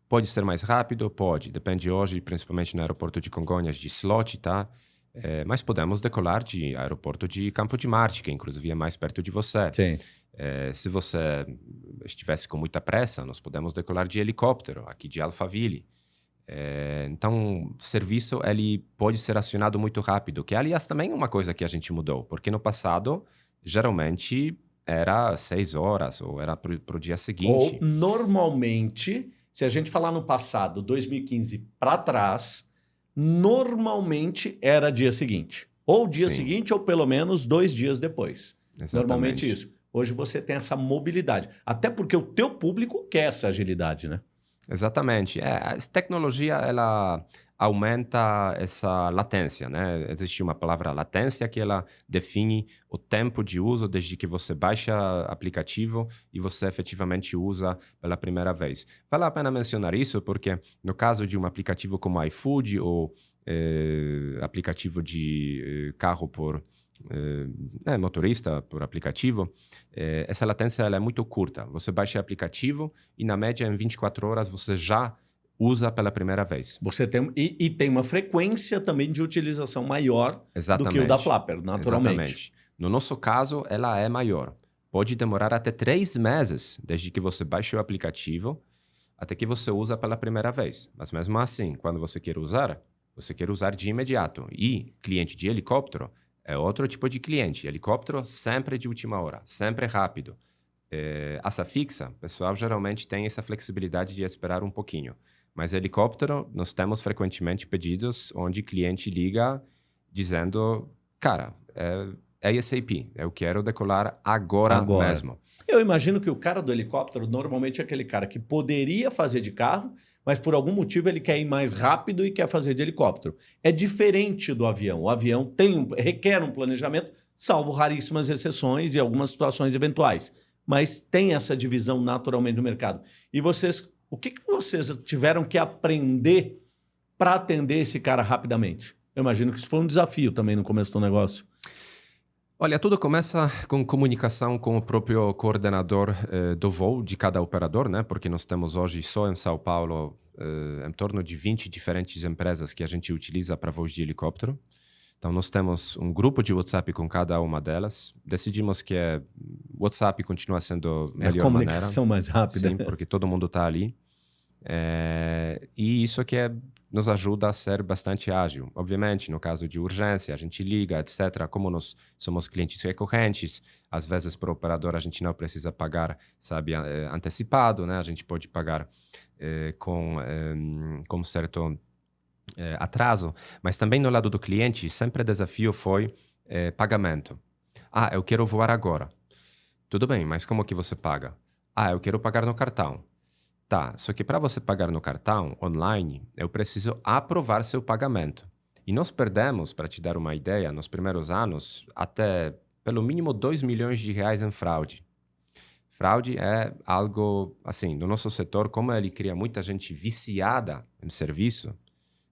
Pode ser mais rápido? Pode. Depende hoje, principalmente no aeroporto de Congonhas, de slot, tá? Eh, mas podemos decolar de aeroporto de Campo de Marte, que inclusive é mais perto de você. Sim. Eh, se você estivesse com muita pressa, nós podemos decolar de helicóptero, aqui de Alphaville. Eh, então, o serviço ele pode ser acionado muito rápido, que aliás também é uma coisa que a gente mudou, porque no passado, geralmente, era seis horas ou era para o dia seguinte. Ou, normalmente, se a gente falar no passado, 2015 para trás, normalmente era dia seguinte. Ou dia Sim. seguinte, ou pelo menos dois dias depois. Exatamente. Normalmente isso. Hoje você tem essa mobilidade. Até porque o teu público quer essa agilidade, né? Exatamente. É, a tecnologia ela aumenta essa latência, né? Existe uma palavra latência que ela define o tempo de uso desde que você baixa aplicativo e você efetivamente usa pela primeira vez. Vale a pena mencionar isso porque no caso de um aplicativo como iFood ou eh, aplicativo de eh, carro por eh, né, motorista por aplicativo, eh, essa latência ela é muito curta. Você baixa o aplicativo e, na média, em 24 horas, você já usa pela primeira vez. Você tem e, e tem uma frequência também de utilização maior Exatamente. do que o da Flapper, naturalmente. Exatamente. No nosso caso, ela é maior. Pode demorar até três meses desde que você baixa o aplicativo até que você usa pela primeira vez. Mas mesmo assim, quando você quer usar, você quer usar de imediato. E cliente de helicóptero é outro tipo de cliente. Helicóptero sempre de última hora, sempre rápido. É, asa fixa, o pessoal geralmente tem essa flexibilidade de esperar um pouquinho. Mas helicóptero, nós temos frequentemente pedidos onde cliente liga dizendo, cara, é, é ASAP, eu quero decolar agora, agora mesmo. Eu imagino que o cara do helicóptero normalmente é aquele cara que poderia fazer de carro, mas por algum motivo ele quer ir mais rápido e quer fazer de helicóptero. É diferente do avião. O avião tem um, requer um planejamento, salvo raríssimas exceções e algumas situações eventuais. Mas tem essa divisão naturalmente no mercado. E vocês, o que, que vocês tiveram que aprender para atender esse cara rapidamente? Eu imagino que isso foi um desafio também no começo do negócio. Olha, tudo começa com comunicação com o próprio coordenador eh, do voo de cada operador, né? Porque nós temos hoje só em São Paulo eh, em torno de 20 diferentes empresas que a gente utiliza para voos de helicóptero. Então, nós temos um grupo de WhatsApp com cada uma delas. Decidimos que o WhatsApp continua sendo a melhor é a comunicação maneira. mais rápida. Sim, porque todo mundo está ali. É, e isso que é nos ajuda a ser bastante ágil. Obviamente, no caso de urgência, a gente liga, etc. Como nós somos clientes recorrentes, às vezes para o operador a gente não precisa pagar, sabe, eh, antecipado, né? A gente pode pagar eh, com, eh, com certo eh, atraso. Mas também no lado do cliente, sempre o desafio foi eh, pagamento. Ah, eu quero voar agora. Tudo bem, mas como que você paga? Ah, eu quero pagar no cartão. Tá, só que para você pagar no cartão online, eu preciso aprovar seu pagamento. E nós perdemos, para te dar uma ideia, nos primeiros anos, até pelo mínimo 2 milhões de reais em fraude. Fraude é algo, assim, no nosso setor, como ele cria muita gente viciada em serviço,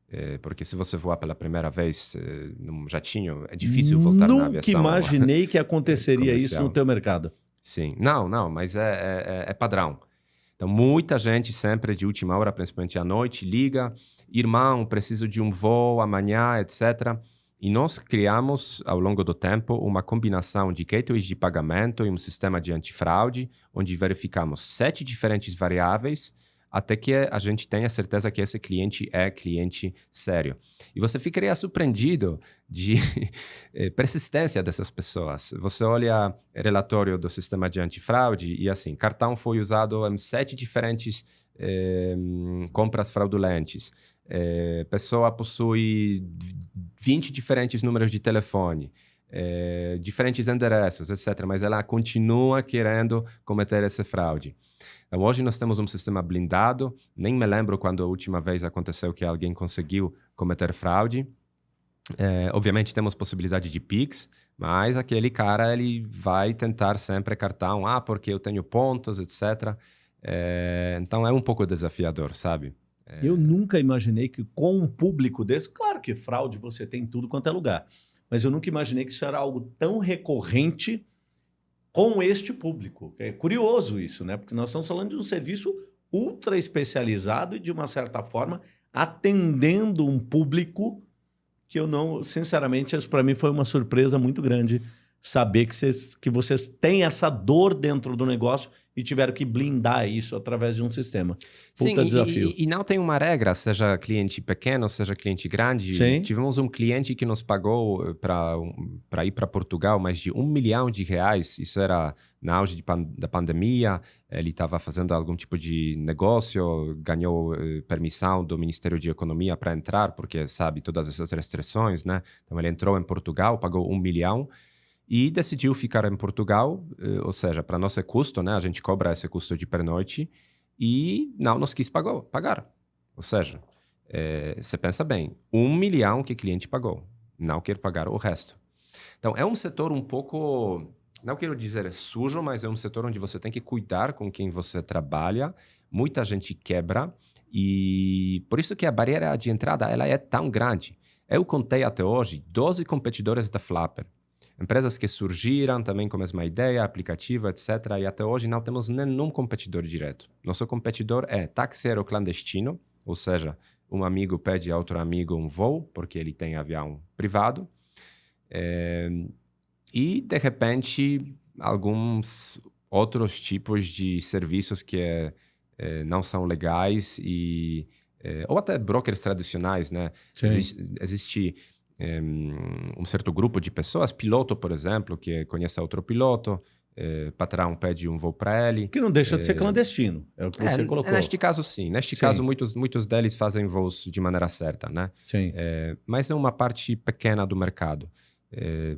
é, porque se você voar pela primeira vez é, num jatinho, é difícil voltar Nunca na aviação. Nunca imaginei que aconteceria isso no teu mercado. Sim, não, não, mas é, é, é padrão. Então, muita gente sempre de última hora, principalmente à noite, liga, irmão, preciso de um voo amanhã, etc. E nós criamos, ao longo do tempo, uma combinação de gateways de pagamento e um sistema de antifraude, onde verificamos sete diferentes variáveis até que a gente tenha certeza que esse cliente é cliente sério. E você ficaria surpreendido de eh, persistência dessas pessoas. Você olha relatório do sistema de antifraude e assim, cartão foi usado em sete diferentes eh, compras fraudulentas. Eh, pessoa possui 20 diferentes números de telefone. É, diferentes endereços, etc. Mas ela continua querendo cometer essa fraude. Então, hoje nós temos um sistema blindado. Nem me lembro quando a última vez aconteceu que alguém conseguiu cometer fraude. É, obviamente temos possibilidade de Pix, mas aquele cara ele vai tentar sempre cartão, ah, porque eu tenho pontos, etc. É, então é um pouco desafiador, sabe? É... Eu nunca imaginei que com um público desse, claro que fraude você tem em tudo quanto é lugar, mas eu nunca imaginei que isso era algo tão recorrente com este público. É curioso isso, né? Porque nós estamos falando de um serviço ultra especializado e, de uma certa forma, atendendo um público que eu não, sinceramente, isso para mim foi uma surpresa muito grande saber que vocês, que vocês têm essa dor dentro do negócio e tiveram que blindar isso através de um sistema. Puta Sim, desafio. E, e, não tem uma regra, seja cliente pequeno, seja cliente grande. Sim. Tivemos um cliente que nos pagou para ir para Portugal mais de um milhão de reais. Isso era na auge de pan da pandemia. Ele estava fazendo algum tipo de negócio, ganhou eh, permissão do Ministério de Economia para entrar, porque sabe todas essas restrições, né? Então ele entrou em Portugal, pagou um milhão e decidiu ficar em Portugal, eh, ou seja, para nosso custo, né, a gente cobra esse custo de pernoite e não nos quis pagou, pagar. Ou seja, é, você pensa bem, um milhão que o cliente pagou, não quer pagar o resto. Então, é um setor um pouco, não quero dizer sujo, mas é um setor onde você tem que cuidar com quem você trabalha, muita gente quebra e por isso que a barreira de entrada ela é tão grande. Eu contei até hoje 12 competidores da Flapper. Empresas que surgiram também com a mesma ideia, aplicativo, etc. E até hoje não temos nenhum competidor direto. Nosso competidor é taxeiro clandestino, ou seja, um amigo pede a outro amigo um voo, porque ele tem avião privado. É, e, de repente, alguns outros tipos de serviços que é, é, não são legais e... Ou até brokers tradicionais, né? Existe, existe um certo grupo de pessoas, piloto, por exemplo, que conhece outro piloto, é, patrão pede um voo para ele. Que não deixa de ser clandestino, é o que você colocou. Neste caso, sim. Neste sim. caso, muitos, muitos deles fazem voos de maneira certa, né? Sim. mas é uma parte pequena do mercado.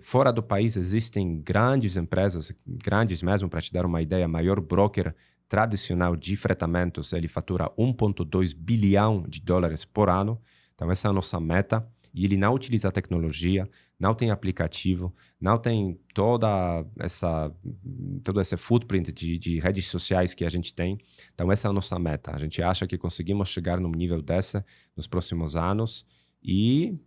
fora do país existem grandes empresas, grandes mesmo, para te dar uma ideia, maior broker tradicional de fretamentos, ele fatura 1,2 bilhão de dólares por ano. Então, essa é a nossa meta. E ele não utiliza tecnologia, não tem aplicativo, não tem toda essa todo esse footprint de, de, redes sociais que a gente tem. Então, essa é a nossa meta. A gente acha que conseguimos chegar num nível dessa nos próximos anos e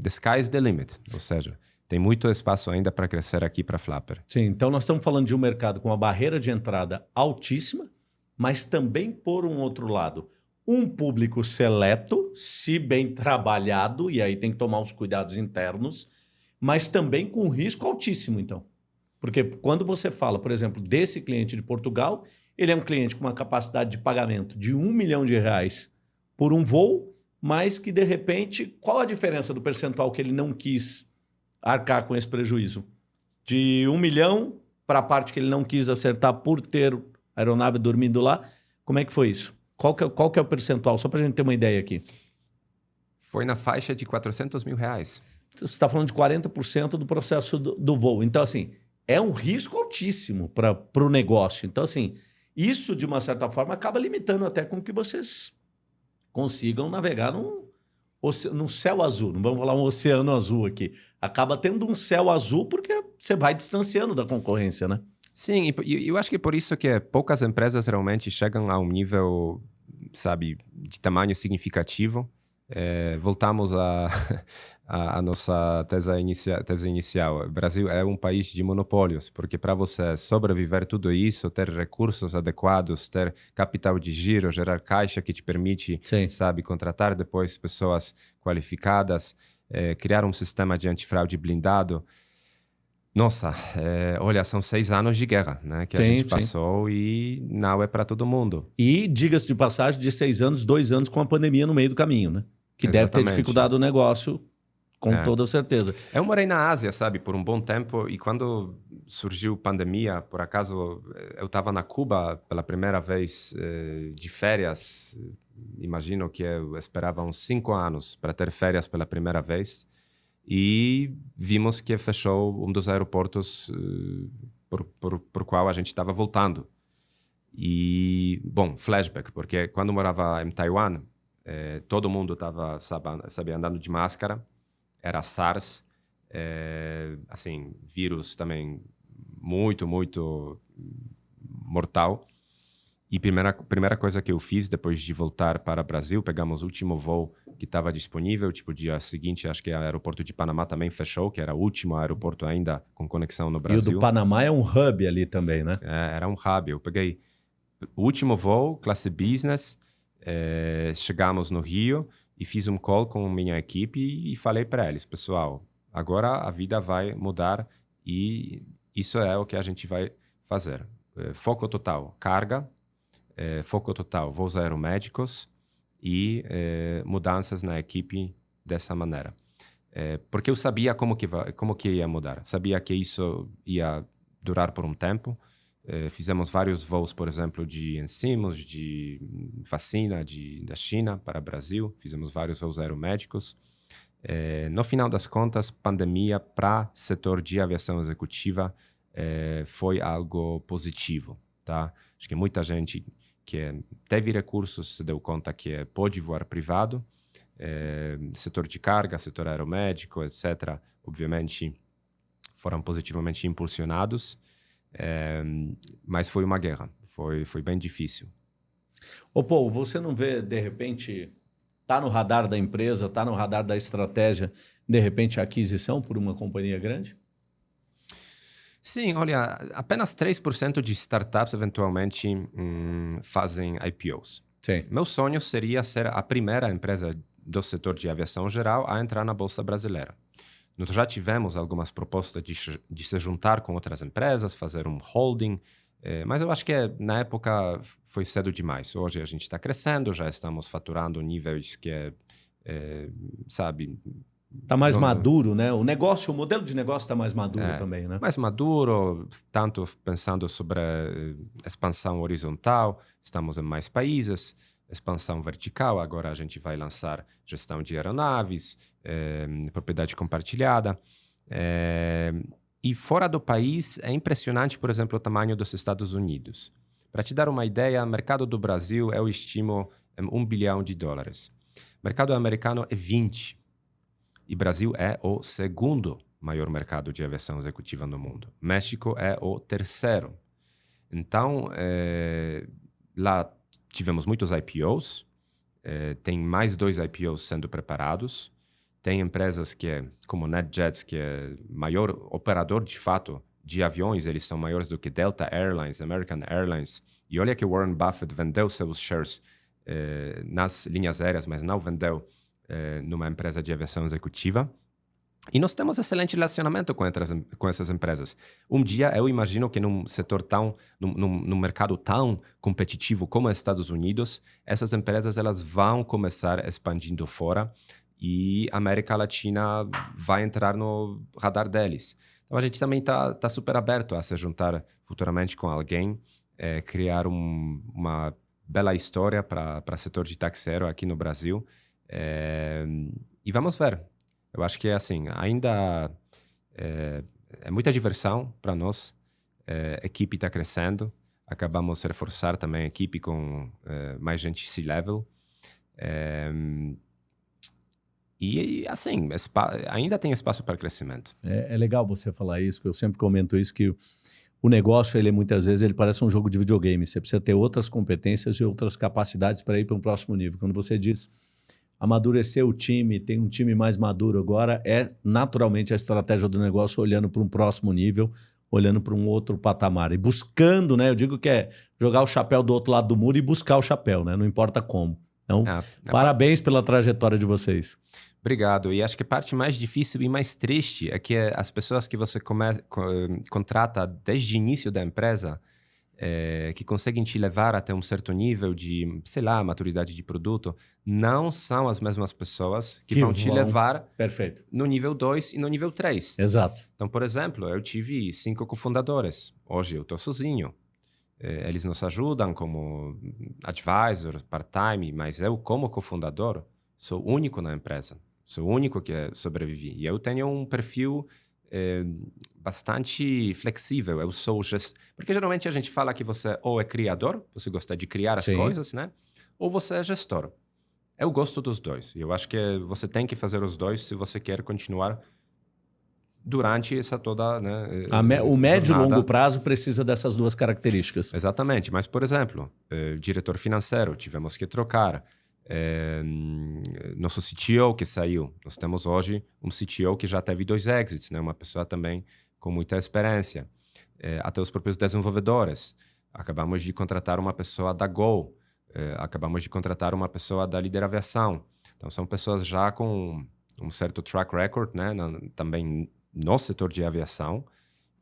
the sky is the limit. Ou seja, tem muito espaço ainda para crescer aqui para Flapper. Sim, então nós estamos falando de um mercado com uma barreira de entrada altíssima, mas também, por um outro lado, um público seleto, se bem trabalhado, e aí tem que tomar os cuidados internos, mas também com risco altíssimo, então. Porque quando você fala, por exemplo, desse cliente de Portugal, ele é um cliente com uma capacidade de pagamento de um milhão de reais por um voo, mas que, de repente, qual a diferença do percentual que ele não quis arcar com esse prejuízo. De um milhão para a parte que ele não quis acertar por ter a aeronave dormindo lá. Como é que foi isso? Qual que é, qual que é o percentual? Só para a gente ter uma ideia aqui. Foi na faixa de 400 mil reais. Você está falando de 40% do processo do, do, voo. Então, assim, é um risco altíssimo para o negócio. Então, assim, isso, de uma certa forma, acaba limitando até com que vocês consigam navegar num, num céu azul. Não vamos falar um oceano azul aqui acaba tendo um céu azul porque você vai distanciando da concorrência, né? Sim, e eu acho que por isso que poucas empresas realmente chegam a um nível, sabe, de tamanho significativo. É, voltamos à a, a, nossa tese, inicia, tese inicial. O Brasil é um país de monopólios, porque para você sobreviver tudo isso, ter recursos adequados, ter capital de giro, gerar caixa que te permite, Sim. sabe, contratar depois pessoas qualificadas, é, criar um sistema de antifraude blindado. Nossa, é, olha, são seis anos de guerra né, que sim, a gente passou sim. e não é para todo mundo. E, diga-se de passagem, de seis anos, dois anos com a pandemia no meio do caminho, né? Que Exatamente. deve ter dificultado o negócio, com é. toda certeza. Eu morei na Ásia, sabe, por um bom tempo, e quando surgiu a pandemia, por acaso, eu estava na Cuba pela primeira vez eh, de férias imagino que eu esperava uns cinco anos para ter férias pela primeira vez e vimos que fechou um dos aeroportos uh, por, por, por qual a gente estava voltando. E, bom, flashback, porque quando morava em Taiwan, eh, todo mundo estava, sabe, andando de máscara, era SARS, eh, assim, vírus também muito, muito mortal. E primeira primeira coisa que eu fiz depois de voltar para o Brasil, pegamos o último voo que estava disponível, tipo dia seguinte, acho que o aeroporto de Panamá também fechou, que era o último aeroporto ainda com conexão no Brasil. E o do Panamá é um hub ali também, né? É, era um hub. Eu peguei o último voo, classe business, é, chegamos no Rio e fiz um call com minha equipe e falei para eles, pessoal, agora a vida vai mudar e isso é o que a gente vai fazer. É, foco total, carga, é, foco total, voos aeromédicos e é, mudanças na equipe dessa maneira. É, porque eu sabia como que, como que ia mudar. Sabia que isso ia durar por um tempo. fizemos vários voos, por exemplo, de enzimos, de vacina de, da China para o Brasil. Fizemos vários voos aeromédicos. no final das contas, pandemia para setor de aviação executiva foi algo positivo. Tá? Acho que muita gente que teve recursos se deu conta que pode voar privado, é, setor de carga, setor aeromédico, etc., obviamente foram positivamente impulsionados, é, mas foi uma guerra, foi, foi bem difícil. Ô Paul, você não vê, de repente, tá no radar da empresa, tá no radar da estratégia, de repente, a aquisição por uma companhia grande? Sim, olha, apenas 3% de startups eventualmente hum, fazem IPOs. Sim. Meu sonho seria ser a primeira empresa do setor de aviação geral a entrar na Bolsa Brasileira. Nós já tivemos algumas propostas de, de se juntar com outras empresas, fazer um holding, eh, mas eu acho que na época foi cedo demais. Hoje a gente está crescendo, já estamos faturando níveis que é, é sabe, Está mais maduro, né? O negócio, o modelo de negócio está mais maduro é, também, né? Mais maduro, tanto pensando sobre expansão horizontal, estamos em mais países, expansão vertical, agora a gente vai lançar gestão de aeronaves, eh, propriedade compartilhada. Eh, e fora do país, é impressionante, por exemplo, o tamanho dos Estados Unidos. Para te dar uma ideia, o mercado do Brasil eu estimo 1 bilhão de dólares. O mercado americano é 20 e Brasil é o segundo maior mercado de aviação executiva no mundo. México é o terceiro. Então, é, lá tivemos muitos IPOs, é, tem mais dois IPOs sendo preparados. Tem empresas que é, como NetJets, que é maior operador de fato de aviões, eles são maiores do que Delta Airlines, American Airlines. E olha que Warren Buffett vendeu seus shares eh, nas linhas aéreas, mas não vendeu eh, numa empresa de aviação executiva. E nós temos excelente relacionamento com, com essas empresas. Um dia, eu imagino que num setor tão, num, num, num, mercado tão competitivo como os Estados Unidos, essas empresas elas vão começar expandindo fora e a América Latina vai entrar no radar deles. Então a gente também está tá super aberto a se juntar futuramente com alguém, é, criar um, uma bela história para o setor de taxero aqui no Brasil. É, e vamos ver. Eu acho que assim ainda é, é muita diversão para nós. É, a equipe está crescendo. Acabamos de reforçar também a equipe com é, mais gente C-level. É, e, assim, ainda tem espaço para crescimento. É, é, legal você falar isso, que eu sempre comento isso, que o negócio, ele muitas vezes, ele parece um jogo de videogame. Você precisa ter outras competências e outras capacidades para ir para um próximo nível. Quando você diz amadurecer o time, tem um time mais maduro agora, é naturalmente a estratégia do negócio olhando para um próximo nível, olhando para um outro patamar. E buscando, né? Eu digo que é jogar o chapéu do outro lado do muro e buscar o chapéu, né? Não importa como. Então, é parabéns pela trajetória de vocês. Obrigado. E acho que a parte mais difícil e mais triste é que as pessoas que você come, contrata desde o início da empresa, é, que conseguem te levar até um certo nível de, sei lá, maturidade de produto, não são as mesmas pessoas que, que vão, vão te levar Perfeito. no nível 2 e no nível 3. Exato. Então, por exemplo, eu tive cinco cofundadores. Hoje eu estou sozinho. É, eles nos ajudam como advisor, part-time, mas eu, como cofundador, sou único na empresa. Sou o único que sobrevivi. E eu tenho um perfil é, bastante flexível. Eu sou gestor. Porque geralmente a gente fala que você ou é criador, você gosta de criar as Sim. coisas, né? Ou você é gestor. Eu gosto dos dois. E eu acho que você tem que fazer os dois se você quer continuar durante essa toda. Né, me, o médio e longo prazo precisa dessas duas características. Exatamente. Mas, por exemplo, eh, diretor financeiro, tivemos que trocar. Eh, nosso CTO que saiu. Nós temos hoje um CTO que já teve dois exits, né? uma pessoa também com muita experiência. Eh, até os próprios desenvolvedores. Acabamos de contratar uma pessoa da Go. Eh, acabamos de contratar uma pessoa da Líder Aviação. Então, são pessoas já com um certo track record, né? Na, também no setor de aviação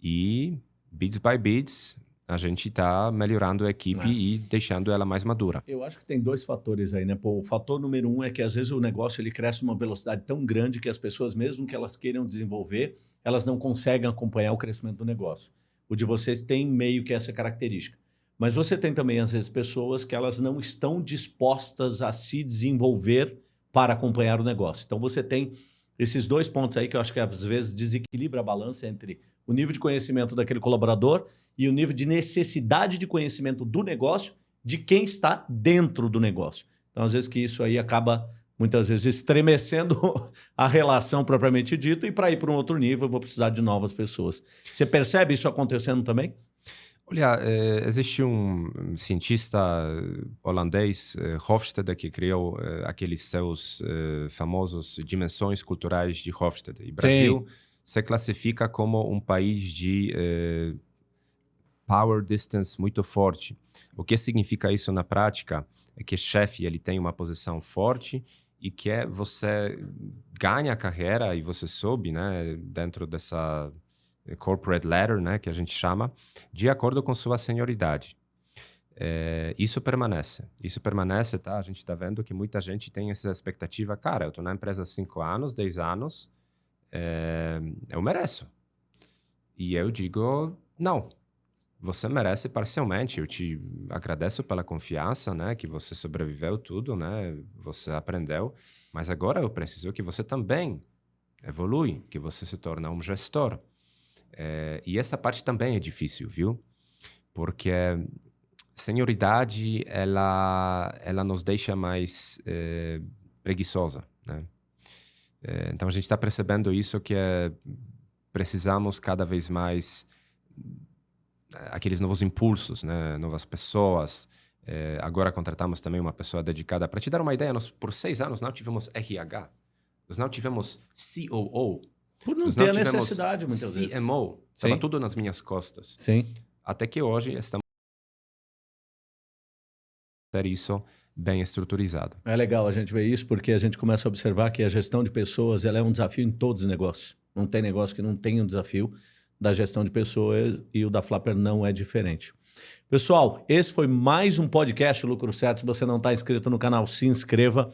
e bits by bits a gente está melhorando a equipe é. e deixando ela mais madura. Eu acho que tem dois fatores aí, né? Pô, o fator número um é que às vezes o negócio ele cresce uma velocidade tão grande que as pessoas, mesmo que elas queiram desenvolver, elas não conseguem acompanhar o crescimento do negócio. O de vocês tem meio que essa característica. Mas você tem também, às vezes, pessoas que elas não estão dispostas a se desenvolver para acompanhar o negócio. Então você tem esses dois pontos aí que eu acho que às vezes desequilibra a balança entre o nível de conhecimento daquele colaborador e o nível de necessidade de conhecimento do negócio de quem está dentro do negócio. Então, às vezes que isso aí acaba muitas vezes estremecendo a relação propriamente dito e para ir para um outro nível eu vou precisar de novas pessoas. Você percebe isso acontecendo também? Olha, eh, existe um cientista holandês, eh, Hofstede, que criou eh, aqueles seus famosos dimensões culturais de Hofstede. E Brasil Sim. se classifica como um país de power distance muito forte. O que significa isso na prática? É que chefe ele tem uma posição forte e que é você ganha a carreira e você sobe, né, dentro dessa corporate ladder, né, que a gente chama, de acordo com sua senioridade. é, isso permanece. Isso permanece, tá? A gente está vendo que muita gente tem essa expectativa. Cara, eu estou na empresa há 5 anos, 10 anos, é, eu mereço. E eu digo, não. Você merece parcialmente. Eu te agradeço pela confiança, né? Que você sobreviveu tudo, né? Você aprendeu. Mas agora eu preciso que você também evolui, que você se torne um gestor. É, e essa parte também é difícil, viu? Porque senioridade, ela, ela nos deixa mais é, preguiçosa, né? É, então a gente está percebendo isso que é, precisamos cada vez mais aqueles novos impulsos, né? novas pessoas. É, agora contratamos também uma pessoa dedicada. Para te dar uma ideia, nós por seis anos não tivemos RH, nós não tivemos COO. Por não ter não a necessidade, muitas CMO. vezes. CMO. Estava tudo nas minhas costas. Sim. Até que hoje estamos ter isso bem estruturizado. É legal a gente ver isso porque a gente começa a observar que a gestão de pessoas ela é um desafio em todos os negócios. Não tem negócio que não tenha um desafio da gestão de pessoas e o da Flapper não é diferente. Pessoal, esse foi mais um podcast Lucro Certo. Se você não está inscrito no canal, se inscreva.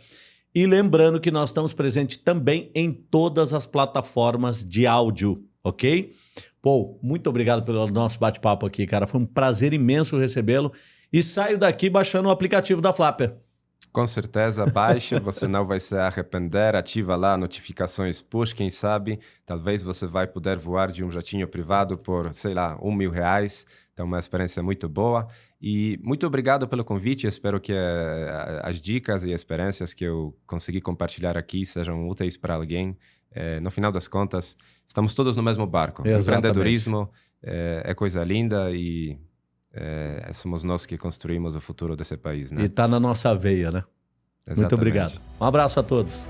E lembrando que nós estamos presentes também em todas as plataformas de áudio, ok? Pô, muito obrigado pelo nosso bate-papo aqui, cara. Foi um prazer imenso recebê-lo e saio daqui baixando o aplicativo da Flapper. Com certeza, baixe, você não vai se arrepender, ativa lá notificações push, quem sabe, talvez você vai poder voar de um jatinho privado por, sei lá, um mil reais, então uma experiência muito boa. E muito obrigado pelo convite, espero que uh, as dicas e experiências que eu consegui compartilhar aqui sejam úteis para alguém. É, no final das contas, estamos todos no mesmo barco. Exatamente. Empreendedorismo é, é coisa linda e é, é, somos nós que construímos o futuro desse país, né? E está na nossa veia, né? Exatamente. Muito obrigado. Um abraço a todos.